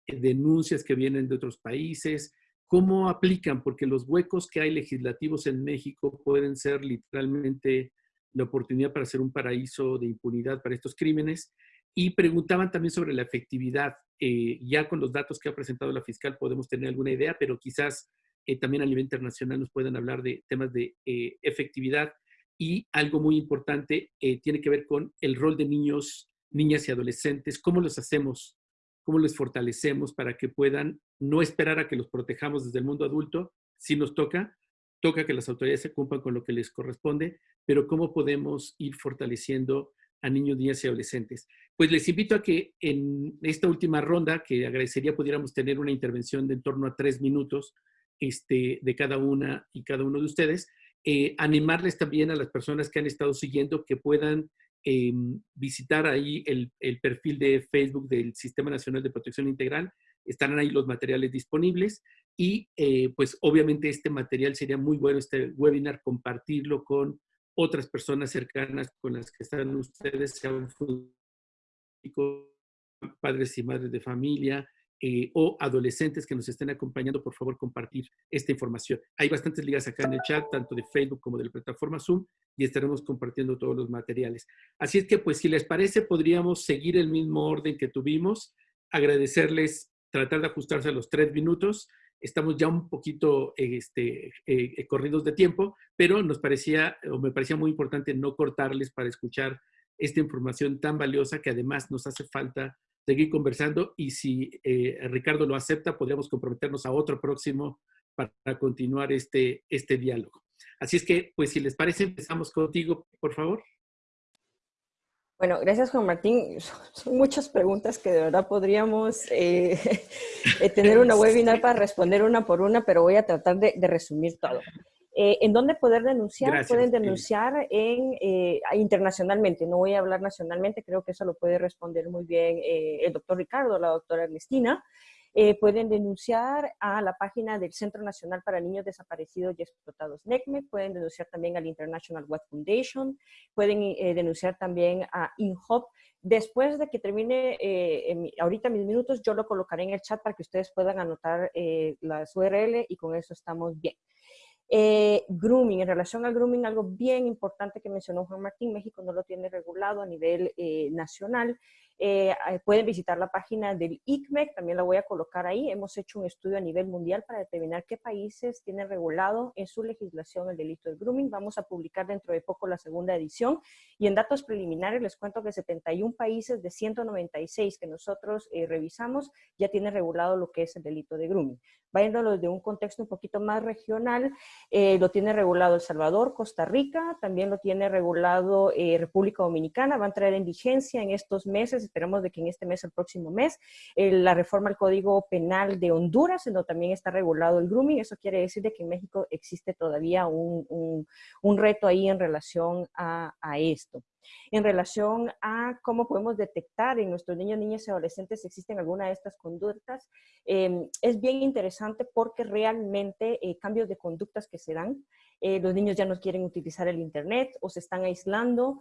S1: denuncias que vienen de otros países, cómo aplican, porque los huecos que hay legislativos en México pueden ser literalmente la oportunidad para ser un paraíso de impunidad para estos crímenes. Y preguntaban también sobre la efectividad. ya con los datos que ha presentado la fiscal podemos tener alguna idea, pero quizás eh, también a nivel internacional nos pueden hablar de temas de eh, efectividad y algo muy importante eh, tiene que ver con el rol de niños, niñas y adolescentes, cómo los hacemos, cómo les fortalecemos para que puedan no esperar a que los protejamos desde el mundo adulto, si nos toca, toca que las autoridades se cumplan con lo que les corresponde, pero cómo podemos ir fortaleciendo a niños, niñas y adolescentes. Pues les invito a que en esta última ronda, que agradecería pudiéramos tener una intervención de en torno a tres minutos, este, de cada una y cada uno de ustedes. Eh, animarles también a las personas que han estado siguiendo que puedan eh, visitar ahí el, perfil de Facebook del Sistema Nacional de Protección Integral. Estarán ahí los materiales disponibles y pues obviamente este material sería muy bueno, este webinar, compartirlo con otras personas cercanas con las que están ustedes, sean padres y madres de familia, eh, o adolescentes que nos estén acompañando, por favor, compartir esta información. Hay bastantes ligas acá en el chat, tanto de Facebook como de la plataforma Zoom, y estaremos compartiendo todos los materiales. Así es que, pues, si les parece, podríamos seguir el mismo orden que tuvimos, agradecerles, tratar de ajustarse a los tres minutos. Estamos ya un poquito este, eh, corridos de tiempo, pero nos parecía, o me parecía muy importante no cortarles para escuchar esta información tan valiosa que además nos hace falta seguir conversando y si eh, Ricardo lo acepta, podríamos comprometernos a otro próximo para continuar este, este diálogo. Así es que, pues si les parece, empezamos contigo, por favor.
S2: Bueno, gracias Juan Martín. Son muchas preguntas que de verdad podríamos eh, eh, tener una webinar para responder una por una, pero voy a tratar de resumir todo. Eh, ¿En dónde poder denunciar? Pueden denunciar en, eh, internacionalmente, no voy a hablar nacionalmente, creo que eso lo puede responder muy bien eh, el doctor Ricardo, la doctora Ernestina. pueden denunciar a la página del Centro Nacional para Niños Desaparecidos y Explotados, NECME, pueden denunciar también al International Web Foundation, pueden denunciar también a INHOP. Después de que termine ahorita mis minutos, yo lo colocaré en el chat para que ustedes puedan anotar las URL y con eso estamos bien. Eh, grooming, en relación al grooming, algo bien importante que mencionó Juan Martín, México no lo tiene regulado a nivel eh, nacional. eh, pueden visitar la página del ICMEC, también la voy a colocar ahí. Hemos hecho un estudio a nivel mundial para determinar qué países tienen regulado en su legislación el delito de grooming. Vamos a publicar dentro de poco la segunda edición y en datos preliminares les cuento que 71 países de 196 que nosotros eh, revisamos ya tienen regulado lo que es el delito de grooming. Viéndolo desde un contexto un poquito más regional, eh, lo tiene regulado El Salvador, Costa Rica, también lo tiene regulado República Dominicana, va a entrar en vigencia en estos meses esperamos de que en este mes, el próximo mes, eh, la reforma al Código Penal de Honduras, en donde también está regulado el grooming. Eso quiere decir de que en México existe todavía un, un, reto ahí en relación a esto en relación a cómo podemos detectar en nuestros niños, niñas y adolescentes si existen alguna de estas conductas. Em, es bien interesante porque realmente eh, cambios de conductas que se dan, eh, los niños ya no quieren utilizar el Internet o se están aislando,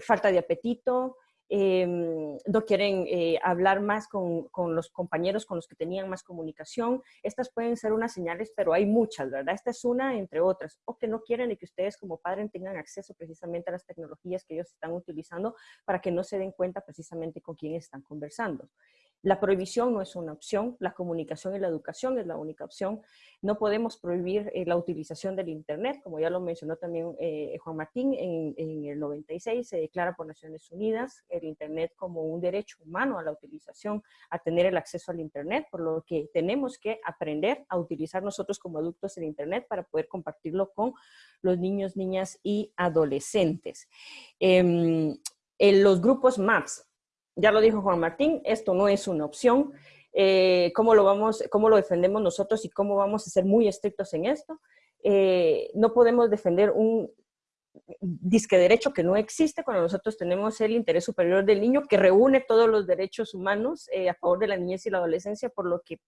S2: falta de apetito, Em, no quieren eh, hablar más con, con, los compañeros con los que tenían más comunicación. Estas pueden ser unas señales, pero hay muchas, ¿verdad? Esta es una entre otras. O que no quieren y que ustedes como padres tengan acceso precisamente a las tecnologías que ellos están utilizando para que no se den cuenta precisamente con quién están conversando. La prohibición no es una opción, la comunicación y la educación es la única opción. No podemos prohibir eh, la utilización del Internet, como ya lo mencionó también eh, Juan Martín, en, el 96 se declara por Naciones Unidas el Internet como un derecho humano a la utilización, a tener el acceso al Internet, por lo que tenemos que aprender a utilizar nosotros como adultos el Internet para poder compartirlo con los niños, niñas y adolescentes. Em, en los grupos MAPS, ya lo dijo Juan Martín, esto no es una opción. Eh, ¿cómo, lo vamos, ¿Cómo lo defendemos nosotros y cómo vamos a ser muy estrictos en esto? Eh, no podemos defender un disque derecho que no existe cuando nosotros tenemos el interés superior del niño que reúne todos los derechos humanos eh, a favor de la niñez y la adolescencia, por lo que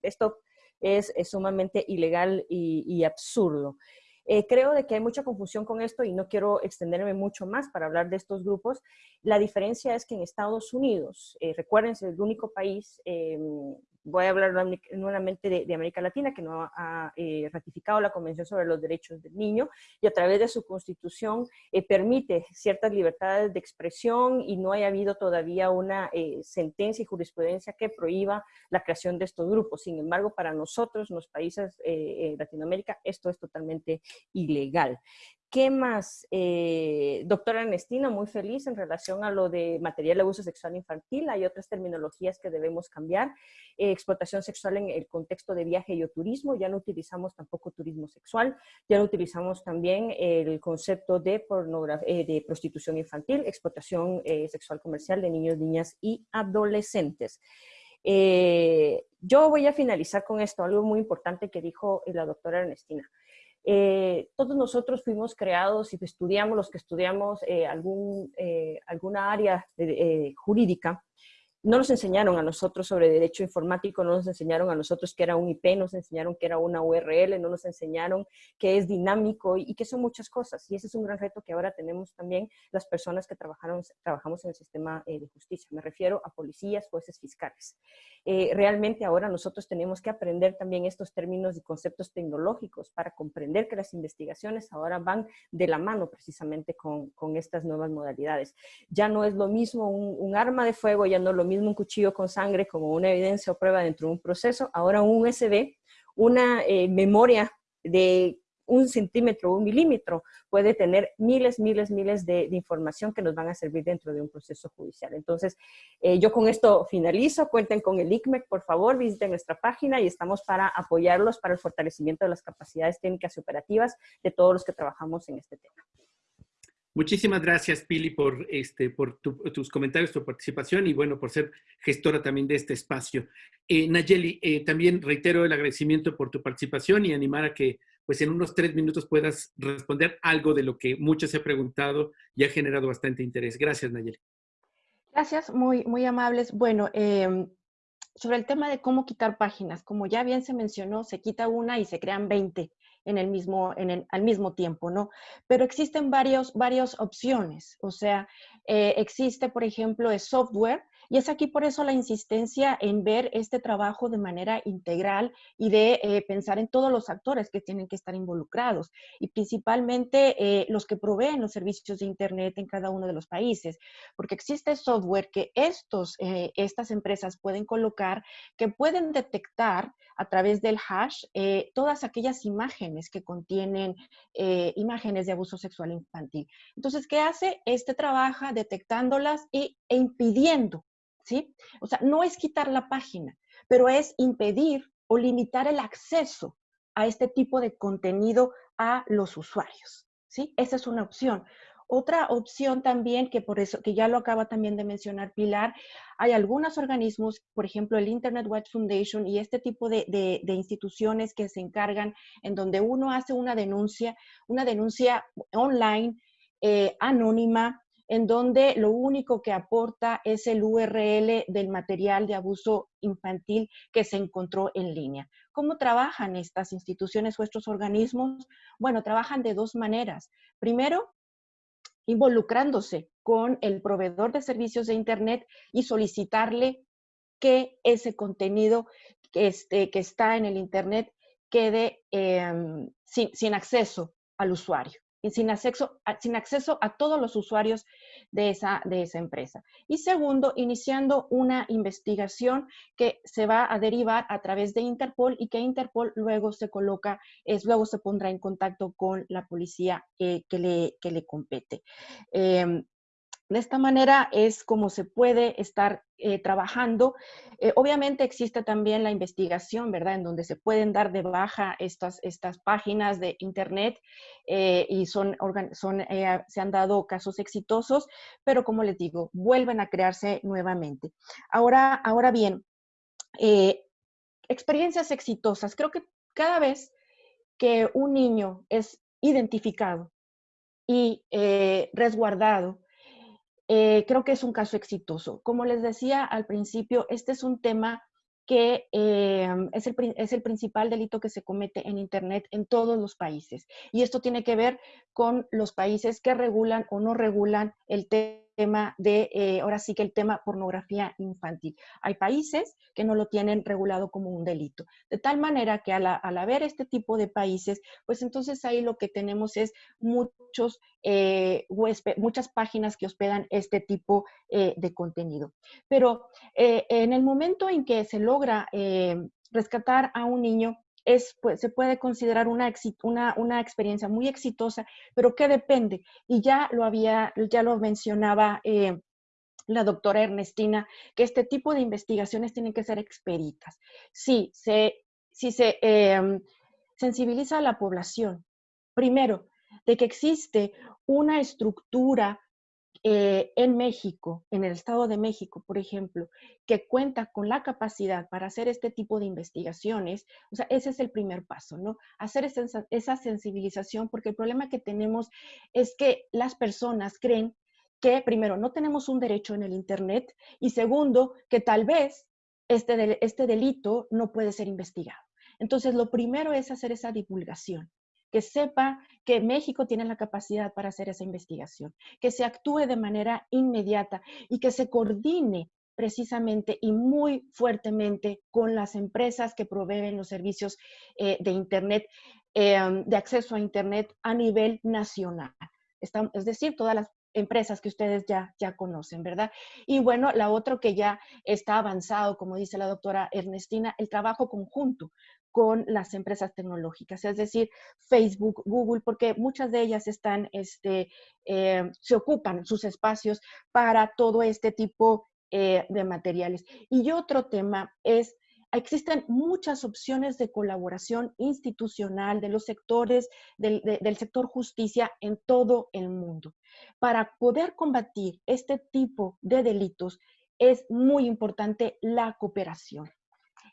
S2: esto es, sumamente ilegal y absurdo. Eh, creo de que hay mucha confusión con esto y no quiero extenderme mucho más para hablar de estos grupos. La diferencia es que en Estados Unidos, eh, recuérdense, el único país em, voy a hablar nuevamente de, América Latina, que no ha eh, ratificado la Convención sobre los Derechos del Niño y a través de su constitución eh, permite ciertas libertades de expresión y no haya habido todavía una eh, sentencia y jurisprudencia que prohíba la creación de estos grupos. Sin embargo, para nosotros, los países de Latinoamérica, esto es totalmente ilegal. ¿Qué más? Eh, doctora Ernestina, muy feliz en relación a lo de material de abuso sexual infantil. Hay otras terminologías que debemos cambiar. Eh, explotación sexual en el contexto de viaje y o turismo. Ya no utilizamos tampoco turismo sexual. Ya no utilizamos también el concepto de, eh, de prostitución infantil, explotación sexual comercial de niños, niñas y adolescentes. yo voy a finalizar con esto, algo muy importante que dijo la doctora Ernestina. Eh, todos nosotros fuimos creados y estudiamos, los que estudiamos eh, algún, eh, alguna área jurídica, no nos enseñaron a nosotros sobre derecho informático, no nos enseñaron a nosotros que era un IP, no nos enseñaron que era una URL, no nos enseñaron que es dinámico y, que son muchas cosas. Y ese es un gran reto que ahora tenemos también las personas que trabajaron, trabajamos en el sistema eh, de justicia. Me refiero a policías, jueces, fiscales. Eh, realmente ahora nosotros tenemos que aprender también estos términos y conceptos tecnológicos para comprender que las investigaciones ahora van de la mano precisamente con, con estas nuevas modalidades. Ya no es lo mismo un, un arma de fuego, ya no lo mismo un cuchillo con sangre como una evidencia o prueba dentro de un proceso, ahora un USB, una eh, memoria de un centímetro un milímetro puede tener miles, miles, miles de, información que nos van a servir dentro de un proceso judicial. Entonces, eh, yo con esto finalizo. Cuenten con el ICMEC, por favor, visiten nuestra página y estamos para apoyarlos para el fortalecimiento de las capacidades técnicas y operativas de todos los que trabajamos en este tema.
S1: Muchísimas gracias, Pili, por, este, por tus comentarios, tu participación y, bueno, por ser gestora también de este espacio. Eh, Nayeli, eh, también reitero el agradecimiento por tu participación y animar a que, pues, en unos tres minutos puedas responder algo de lo que muchos se ha preguntado y ha generado bastante interés. Gracias, Nayeli.
S3: Gracias, muy, muy amables. Bueno, em, sobre el tema de cómo quitar páginas, como ya bien se mencionó, se quita una y se crean 20 en el mismo, en el, al mismo tiempo, ¿no? Pero existen varios, varias opciones, o sea, eh, existe, por ejemplo, el software Y es aquí por eso la insistencia en ver este trabajo de manera integral y de eh, pensar en todos los actores que tienen que estar involucrados y principalmente eh, los que proveen los servicios de Internet en cada uno de los países, porque existe software que estos, eh, estas empresas pueden colocar que pueden detectar a través del hash todas aquellas imágenes que contienen imágenes de abuso sexual infantil. Entonces, ¿qué hace? Este trabaja detectándolas y, e impidiendo O sea, no es quitar la página, pero es impedir o limitar el acceso a este tipo de contenido a los usuarios, ¿sí? Esa es una opción. Otra opción también, que por eso, que ya lo acaba también de mencionar Pilar, hay algunos organismos, por ejemplo, el Internet Watch Foundation y este tipo de, de, instituciones que se encargan en donde uno hace una denuncia, una denuncia online, eh, anónima, en donde lo único que aporta es el URL del material de abuso infantil que se encontró en línea. ¿Cómo trabajan estas instituciones o estos organismos? Bueno, trabajan de dos maneras. Primero, involucrándose con el proveedor de servicios de Internet y solicitarle que ese contenido que, este, está en el Internet quede em, sin acceso al usuario y sin acceso, sin acceso a todos los usuarios de esa, de esa empresa. Y segundo, iniciando una investigación que se va a derivar a través de Interpol y que Interpol luego se coloca, es, luego se pondrá en contacto con la policía eh, que, le, que le compete. Em, de esta manera es como se puede estar eh, trabajando. Eh, obviamente existe también la investigación, ¿verdad? En donde se pueden dar de baja estas, estas páginas de Internet eh, y son, se han dado casos exitosos, pero como les digo, vuelven a crearse nuevamente. Ahora, ahora bien, experiencias exitosas. Creo que cada vez que un niño es identificado y resguardado, eh, creo que es un caso exitoso. Como les decía al principio, este es un tema que em, es, el, es, el, principal delito que se comete en Internet en todos los países. Y esto tiene que ver con los países que regulan o no regulan el tema tema de, eh, ahora sí que el tema pornografía infantil. Hay países que no lo tienen regulado como un delito. De tal manera que al, haber este tipo de países, pues entonces ahí lo que tenemos es muchos eh, muchas páginas que hospedan este tipo eh, de contenido. Pero en el momento en que se logra rescatar a un niño, pues, se puede considerar una, una, experiencia muy exitosa, pero que depende, y ya lo había, ya lo mencionaba eh, la doctora Ernestina, que este tipo de investigaciones tienen que ser experitas. Sí, se, si se em, sensibiliza a la población, primero, de que existe una estructura eh, en México, en el Estado de México, por ejemplo, que cuenta con la capacidad para hacer este tipo de investigaciones, o sea, ese es el primer paso, ¿no? Hacer esa, sensibilización, porque el problema que tenemos es que las personas creen que, primero, no tenemos un derecho en el Internet y segundo, que tal vez este, este delito no puede ser investigado. Entonces, lo primero es hacer esa divulgación que sepa que México tiene la capacidad para hacer esa investigación, que se actúe de manera inmediata y que se coordine precisamente y muy fuertemente con las empresas que proveen los servicios eh, de Internet, em, de acceso a Internet a nivel nacional. es decir, todas las empresas que ustedes ya, ya conocen, ¿verdad? Y bueno, la otra que ya está avanzado, como dice la doctora Ernestina, el trabajo conjunto con las empresas tecnológicas, es decir, Facebook, Google, porque muchas de ellas están, este, eh, se ocupan sus espacios para todo este tipo eh, de materiales. Y otro tema es existen muchas opciones de colaboración institucional de los sectores del, del, sector justicia en todo el mundo. Para poder combatir este tipo de delitos es muy importante la cooperación.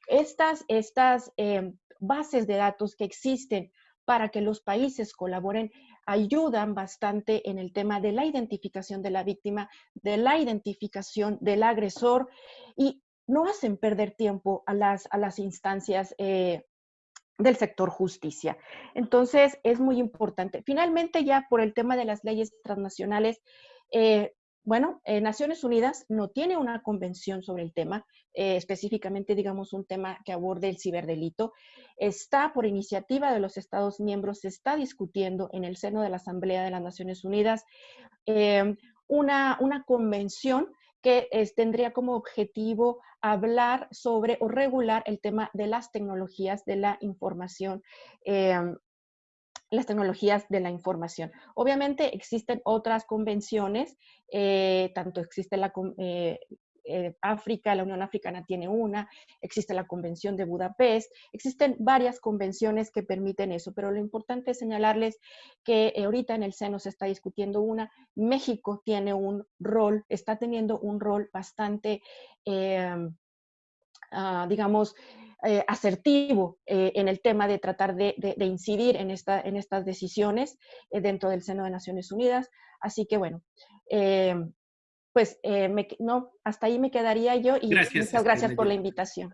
S3: Estas, estas eh, bases de datos que existen para que los países colaboren ayudan bastante en el tema de la identificación de la víctima, de la identificación del agresor y no hacen perder tiempo a las, a las instancias eh, del sector justicia. Entonces, es muy importante. Finalmente, ya por el tema de las leyes transnacionales, eh, bueno, eh, Naciones Unidas no tiene una convención sobre el tema, eh, específicamente, digamos, un tema que aborde el ciberdelito. Está por iniciativa de los Estados miembros, se está discutiendo en el seno de la Asamblea de las Naciones Unidas una, una convención que tendría como objetivo hablar sobre o regular el tema de las tecnologías de la información las tecnologías de la información. Obviamente existen otras convenciones, eh, tanto existe la, eh, eh, África, la Unión Africana tiene una, existe la Convención de Budapest, existen varias convenciones que permiten eso, pero lo importante es señalarles que ahorita en el seno se está discutiendo una, México tiene un rol, está teniendo un rol bastante, em, ah, digamos, eh, asertivo eh, en el tema de tratar de, incidir en, esta, en estas decisiones eh, dentro del seno de Naciones Unidas. Así que bueno, pues no, hasta ahí me quedaría yo y muchas gracias por la invitación.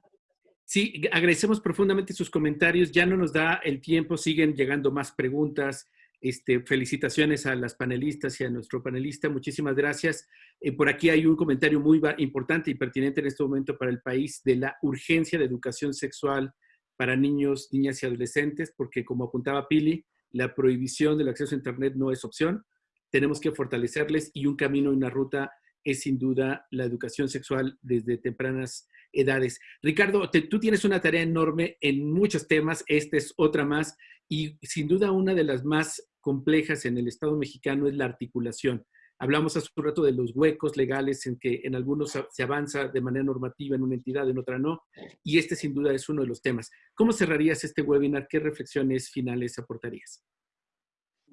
S1: Sí, agradecemos profundamente sus comentarios. Ya no nos da el tiempo, siguen llegando más preguntas. Este, felicitaciones a las panelistas y a nuestro panelista. Muchísimas gracias. Eh, por aquí hay un comentario muy importante y pertinente en este momento para el país de la urgencia de educación sexual para niños, niñas y adolescentes, porque como apuntaba Pili, la prohibición del acceso a Internet no es opción. Tenemos que fortalecerles y un camino y una ruta es sin duda la educación sexual desde tempranas edades. Ricardo, tú tienes una tarea enorme en muchos temas, esta es otra más, y sin duda una de las más complejas en el Estado mexicano es la articulación. Hablamos hace un rato de los huecos legales en que en algunos se avanza de manera normativa en una entidad, en otra no, y este sin duda es uno de los temas. ¿Cómo cerrarías este webinar? ¿Qué reflexiones finales aportarías?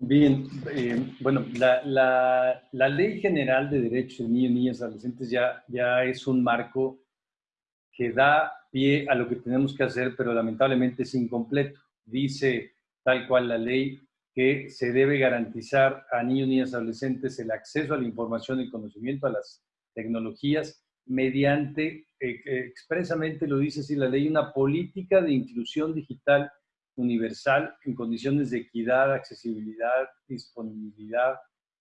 S4: Bien, eh, bueno, la, Ley General de Derechos de Niños, Niñas y Adolescentes ya, ya es un marco que da pie a lo que tenemos que hacer, pero lamentablemente es incompleto. Dice tal cual la ley que se debe garantizar a niños, niñas, adolescentes el acceso a la información y conocimiento a las tecnologías mediante, eh, expresamente lo dice así la ley, una política de inclusión digital universal en condiciones de equidad, accesibilidad, disponibilidad,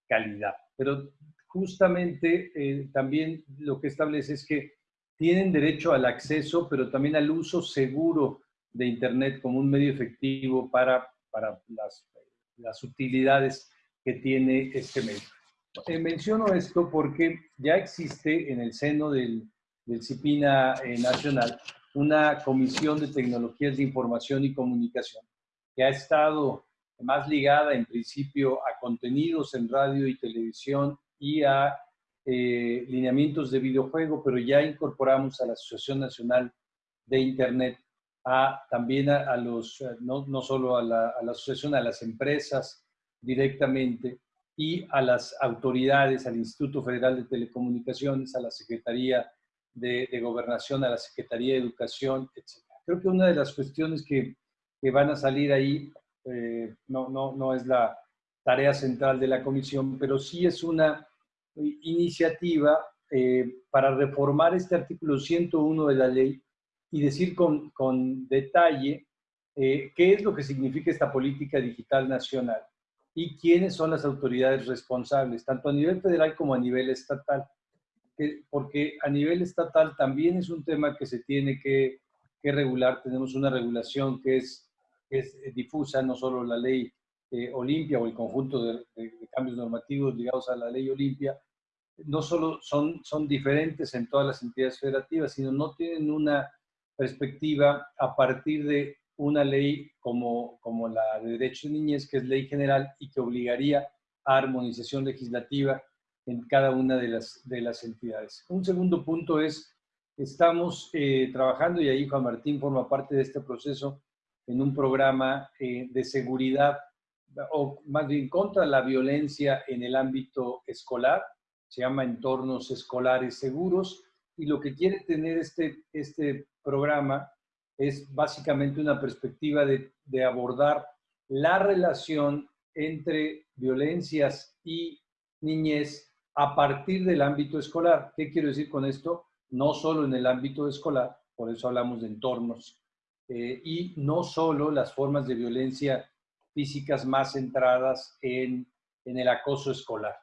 S4: calidad. Pero justamente eh, también lo que establece es que tienen derecho al acceso, pero también al uso seguro de Internet como un medio efectivo para, para las, las utilidades que tiene este medio. Eh, menciono esto porque ya existe en el seno del, del CIPINA eh, Nacional una comisión de tecnologías de información y comunicación que ha estado más ligada en principio a contenidos en radio y televisión y a eh, lineamientos de videojuego, pero ya incorporamos a la Asociación Nacional de Internet, a, también a, los, no, no solo a la, a la asociación, a las empresas directamente y a las autoridades, al Instituto Federal de Telecomunicaciones, a la Secretaría de, gobernación a la Secretaría de Educación, etc. Creo que una de las cuestiones que, que van a salir ahí eh, no, no, no es la tarea central de la comisión, pero sí es una iniciativa eh, para reformar este artículo 101 de la ley y decir con, con detalle eh, qué es lo que significa esta política digital nacional y quiénes son las autoridades responsables, tanto a nivel federal como a nivel estatal porque a nivel estatal también es un tema que se tiene que, regular. Tenemos una regulación que es, es difusa, no solo la ley eh, Olimpia o el conjunto de, cambios normativos ligados a la ley Olimpia, no solo son, son diferentes en todas las entidades federativas, sino no tienen una perspectiva a partir de una ley como, como la de derechos de niñez, que es ley general y que obligaría a armonización legislativa en cada una de las, de las entidades. Un segundo punto es, estamos eh, trabajando, y ahí Juan Martín forma parte de este proceso, en un programa eh, de seguridad, o más bien contra la violencia en el ámbito escolar, se llama Entornos Escolares Seguros, y lo que quiere tener este, este programa es básicamente una perspectiva de, de abordar la relación entre violencias y niñez a partir del ámbito escolar. ¿Qué quiero decir con esto? No solo en el ámbito escolar, por eso hablamos de entornos, eh, y no solo las formas de violencia físicas más centradas en, en el acoso escolar.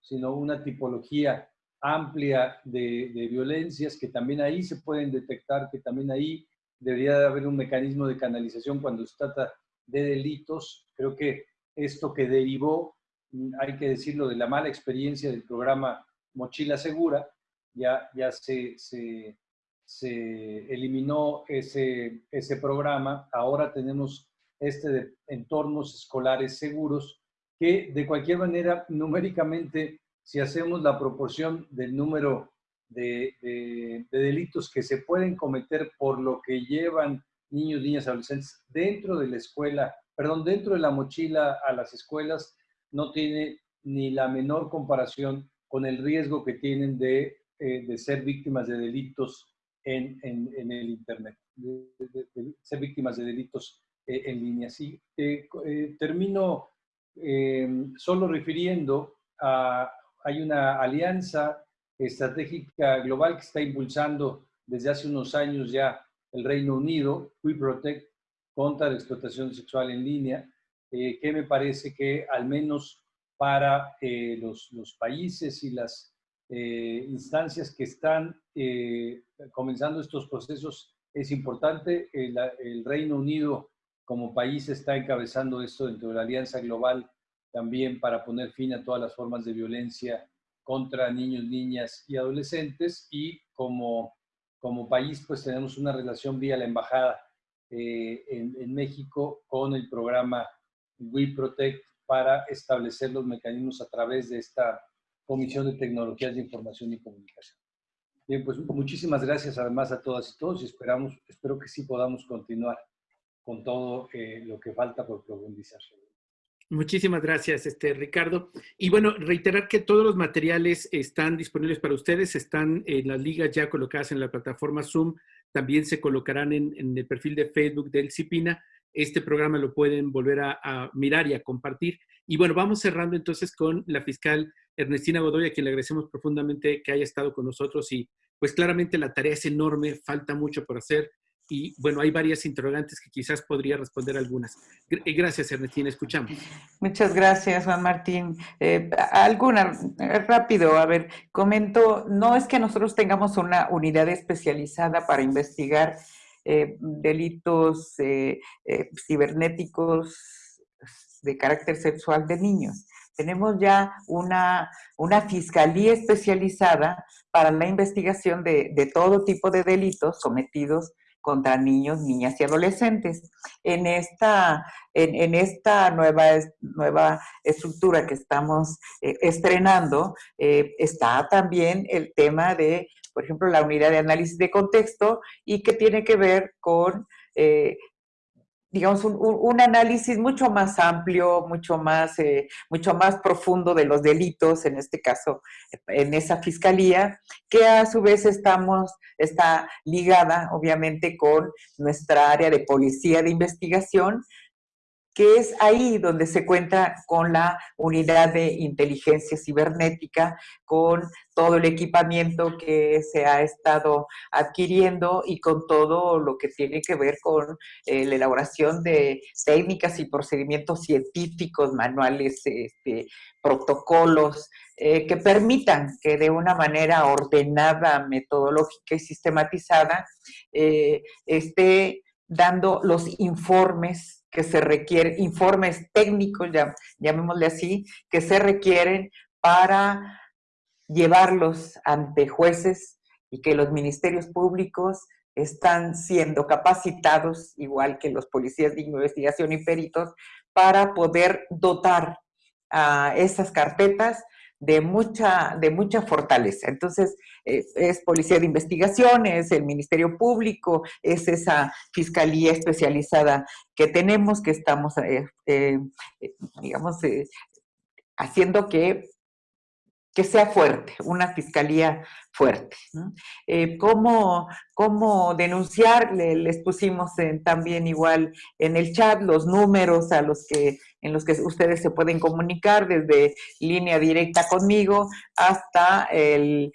S4: sino una tipología amplia de, violencias que también ahí se pueden detectar, que también ahí debería de haber un mecanismo de canalización cuando se trata de delitos. Creo que esto que derivó, mm, hay que decirlo, de la mala experiencia del programa Mochila Segura, ya, ya se, se, se eliminó ese, ese programa, ahora tenemos este de entornos escolares seguros, que de cualquier manera, numéricamente, si hacemos la proporción del número de, de, delitos que se pueden cometer por lo que llevan niños, niñas, adolescentes dentro de la escuela, perdón, dentro de la mochila a las escuelas, no tiene ni la menor comparación con el riesgo que tienen de, eh, de ser víctimas de delitos en, en, el Internet, de, ser víctimas de delitos eh, en línea. Sí, eh, termino solo refiriendo a, hay una alianza estratégica global que está impulsando desde hace unos años ya el Reino Unido, We Protect, contra la explotación sexual en línea, eh, que me parece que al menos para eh, los, países y las eh, instancias que están comenzando estos procesos es importante. El, Reino Unido como país está encabezando esto dentro de la Alianza Global también para poner fin a todas las formas de violencia contra niños, niñas y adolescentes y como, como país pues tenemos una relación vía la embajada eh, en, en, México con el programa We Protect para establecer los mecanismos a través de esta Comisión de Tecnologías de Información y Comunicación. Bien, pues muchísimas gracias además a todas y todos y esperamos, espero que sí podamos continuar con todo eh, lo que falta por profundizar.
S1: Muchísimas gracias, este, Ricardo. Y bueno, reiterar que todos los materiales están disponibles para ustedes, están en las ligas ya colocadas en la plataforma Zoom, también se colocarán en, el perfil de Facebook del CIPINA. Este programa lo pueden volver a, a, mirar y a compartir. Y bueno, vamos cerrando entonces con la fiscal Ernestina Godoy, a quien le agradecemos profundamente que haya estado con nosotros y pues claramente la tarea es enorme, falta mucho por hacer y bueno, hay varias interrogantes que quizás podría responder algunas. Eh, gracias, Ernestina, escuchamos.
S5: Muchas gracias, Juan Martín. Eh, alguna, eh, rápido, a ver, comento, no es que nosotros tengamos una unidad especializada para investigar eh, delitos eh, eh, cibernéticos de carácter sexual de niños. Tenemos ya una, una fiscalía especializada para la investigación de, de todo tipo de delitos cometidos contra niños, niñas y adolescentes. En esta, en, esta nueva, nueva estructura que estamos eh, estrenando, eh, está también el tema de, por ejemplo, la unidad de análisis de contexto y que tiene que ver con eh, digamos, un, un, análisis mucho más amplio, mucho más, eh, mucho más profundo de los delitos, en este caso, en esa fiscalía, que a su vez estamos, está ligada, obviamente, con nuestra área de policía de investigación, que es ahí donde se cuenta con la unidad de inteligencia cibernética, con todo el equipamiento que se ha estado adquiriendo y con todo lo que tiene que ver con eh, la elaboración de técnicas y procedimientos científicos, manuales, este, protocolos, eh, que permitan que de una manera ordenada, metodológica y sistematizada eh, esté dando los informes que se requieren, informes técnicos, llamémosle así, que se requieren para llevarlos ante jueces y que los ministerios públicos están siendo capacitados, igual que los policías de investigación y peritos, para poder dotar a esas carpetas de mucha, de mucha fortaleza. Entonces, eh, es Policía de Investigación, es el Ministerio Público, es esa fiscalía especializada que tenemos, que estamos, eh, eh, digamos, haciendo que que sea fuerte, una fiscalía fuerte. Eh, ¿cómo, ¿cómo, denunciar? Le, les pusimos también igual en el chat los números a los que, en los que ustedes se pueden comunicar desde línea directa conmigo hasta el,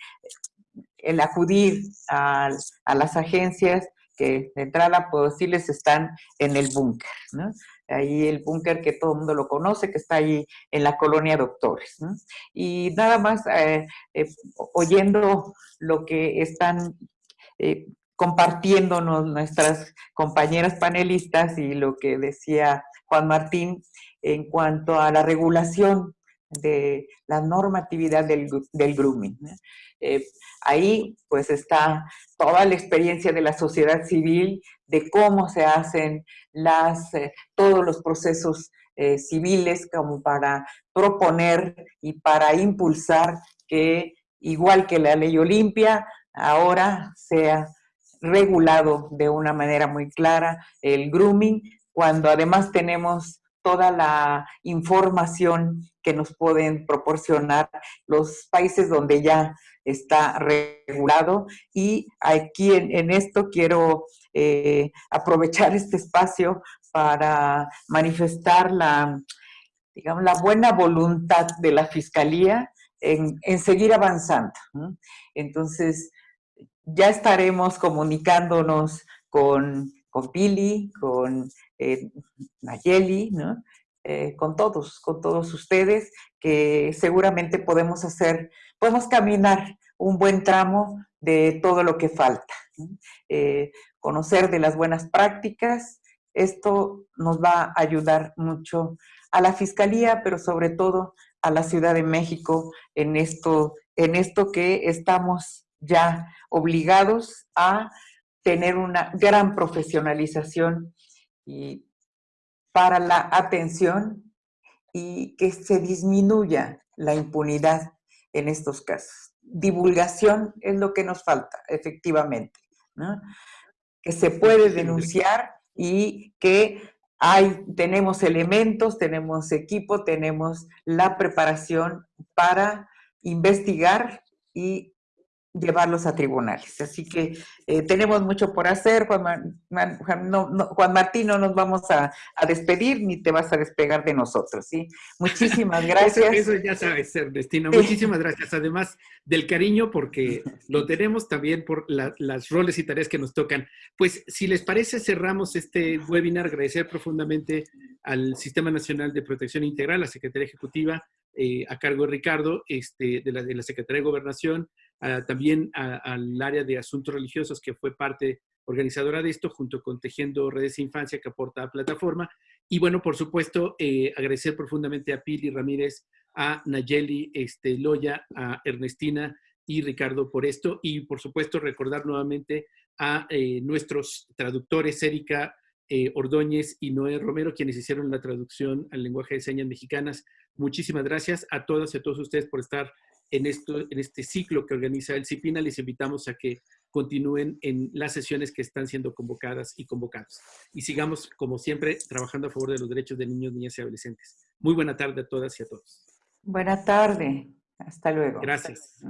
S5: acudir a, las agencias que de entrada puedo decirles están en el búnker. Ahí el búnker que todo el mundo lo conoce, que está ahí en la colonia Doctores. Y nada más eh, eh, oyendo lo que están eh, compartiéndonos nuestras compañeras panelistas y lo que decía Juan Martín en cuanto a la regulación de la normatividad del, grooming. ahí pues está toda la experiencia de la sociedad civil, de cómo se hacen las, eh, todos los procesos eh, civiles como para proponer y para impulsar que, igual que la ley Olimpia, ahora sea regulado de una manera muy clara el grooming, cuando además tenemos toda la información que nos pueden proporcionar los países donde ya está regulado. Y aquí en, esto quiero eh, aprovechar este espacio para manifestar la, digamos, la buena voluntad de la Fiscalía en, seguir avanzando. Entonces, ya estaremos comunicándonos con, con Pili, con eh, Nayeli. Eh, con todos, con todos ustedes, que seguramente podemos hacer, podemos caminar un buen tramo de todo lo que falta. Eh, conocer de las buenas prácticas, esto nos va a ayudar mucho a la Fiscalía, pero sobre todo a la Ciudad de México en esto, en esto que estamos ya obligados a tener una gran profesionalización y para la atención y que se disminuya la impunidad en estos casos. Divulgación es lo que nos falta, efectivamente, que se puede denunciar y que hay, tenemos elementos, tenemos equipo, tenemos la preparación para investigar y llevarlos a tribunales. Así que eh, tenemos mucho por hacer, Juan, Juan, Martín, no nos vamos a, despedir ni te vas a despegar de nosotros, ¿sí? Muchísimas gracias.
S1: eso, ya sabes, Destino. Muchísimas gracias, además del cariño, porque lo tenemos también por las roles y tareas que nos tocan. Pues, si les parece, cerramos este webinar. Agradecer profundamente al Sistema Nacional de Protección Integral, la Secretaría Ejecutiva, eh, a cargo de Ricardo, este, de, la, de la Secretaría de Gobernación, también al área de asuntos religiosos que fue parte organizadora de esto, junto con Tejiendo Redes de Infancia que aporta a plataforma. Y bueno, por supuesto, eh, agradecer profundamente a Pili Ramírez, a Nayeli este, Loya, a Ernestina y Ricardo por esto. Y por supuesto, recordar nuevamente a eh, nuestros traductores, Erika eh, Ordóñez y Noé Romero, quienes hicieron la traducción al lenguaje de señas mexicanas. Muchísimas gracias a todas y a todos ustedes por estar en, esto, en este ciclo que organiza el CIPINA. Les invitamos a que continúen en las sesiones que están siendo convocadas y convocados. Y sigamos, como siempre, trabajando a favor de los derechos de niños, niñas y adolescentes. Muy buena tarde a todas y a todos.
S5: Buena tarde. Hasta luego.
S1: Gracias.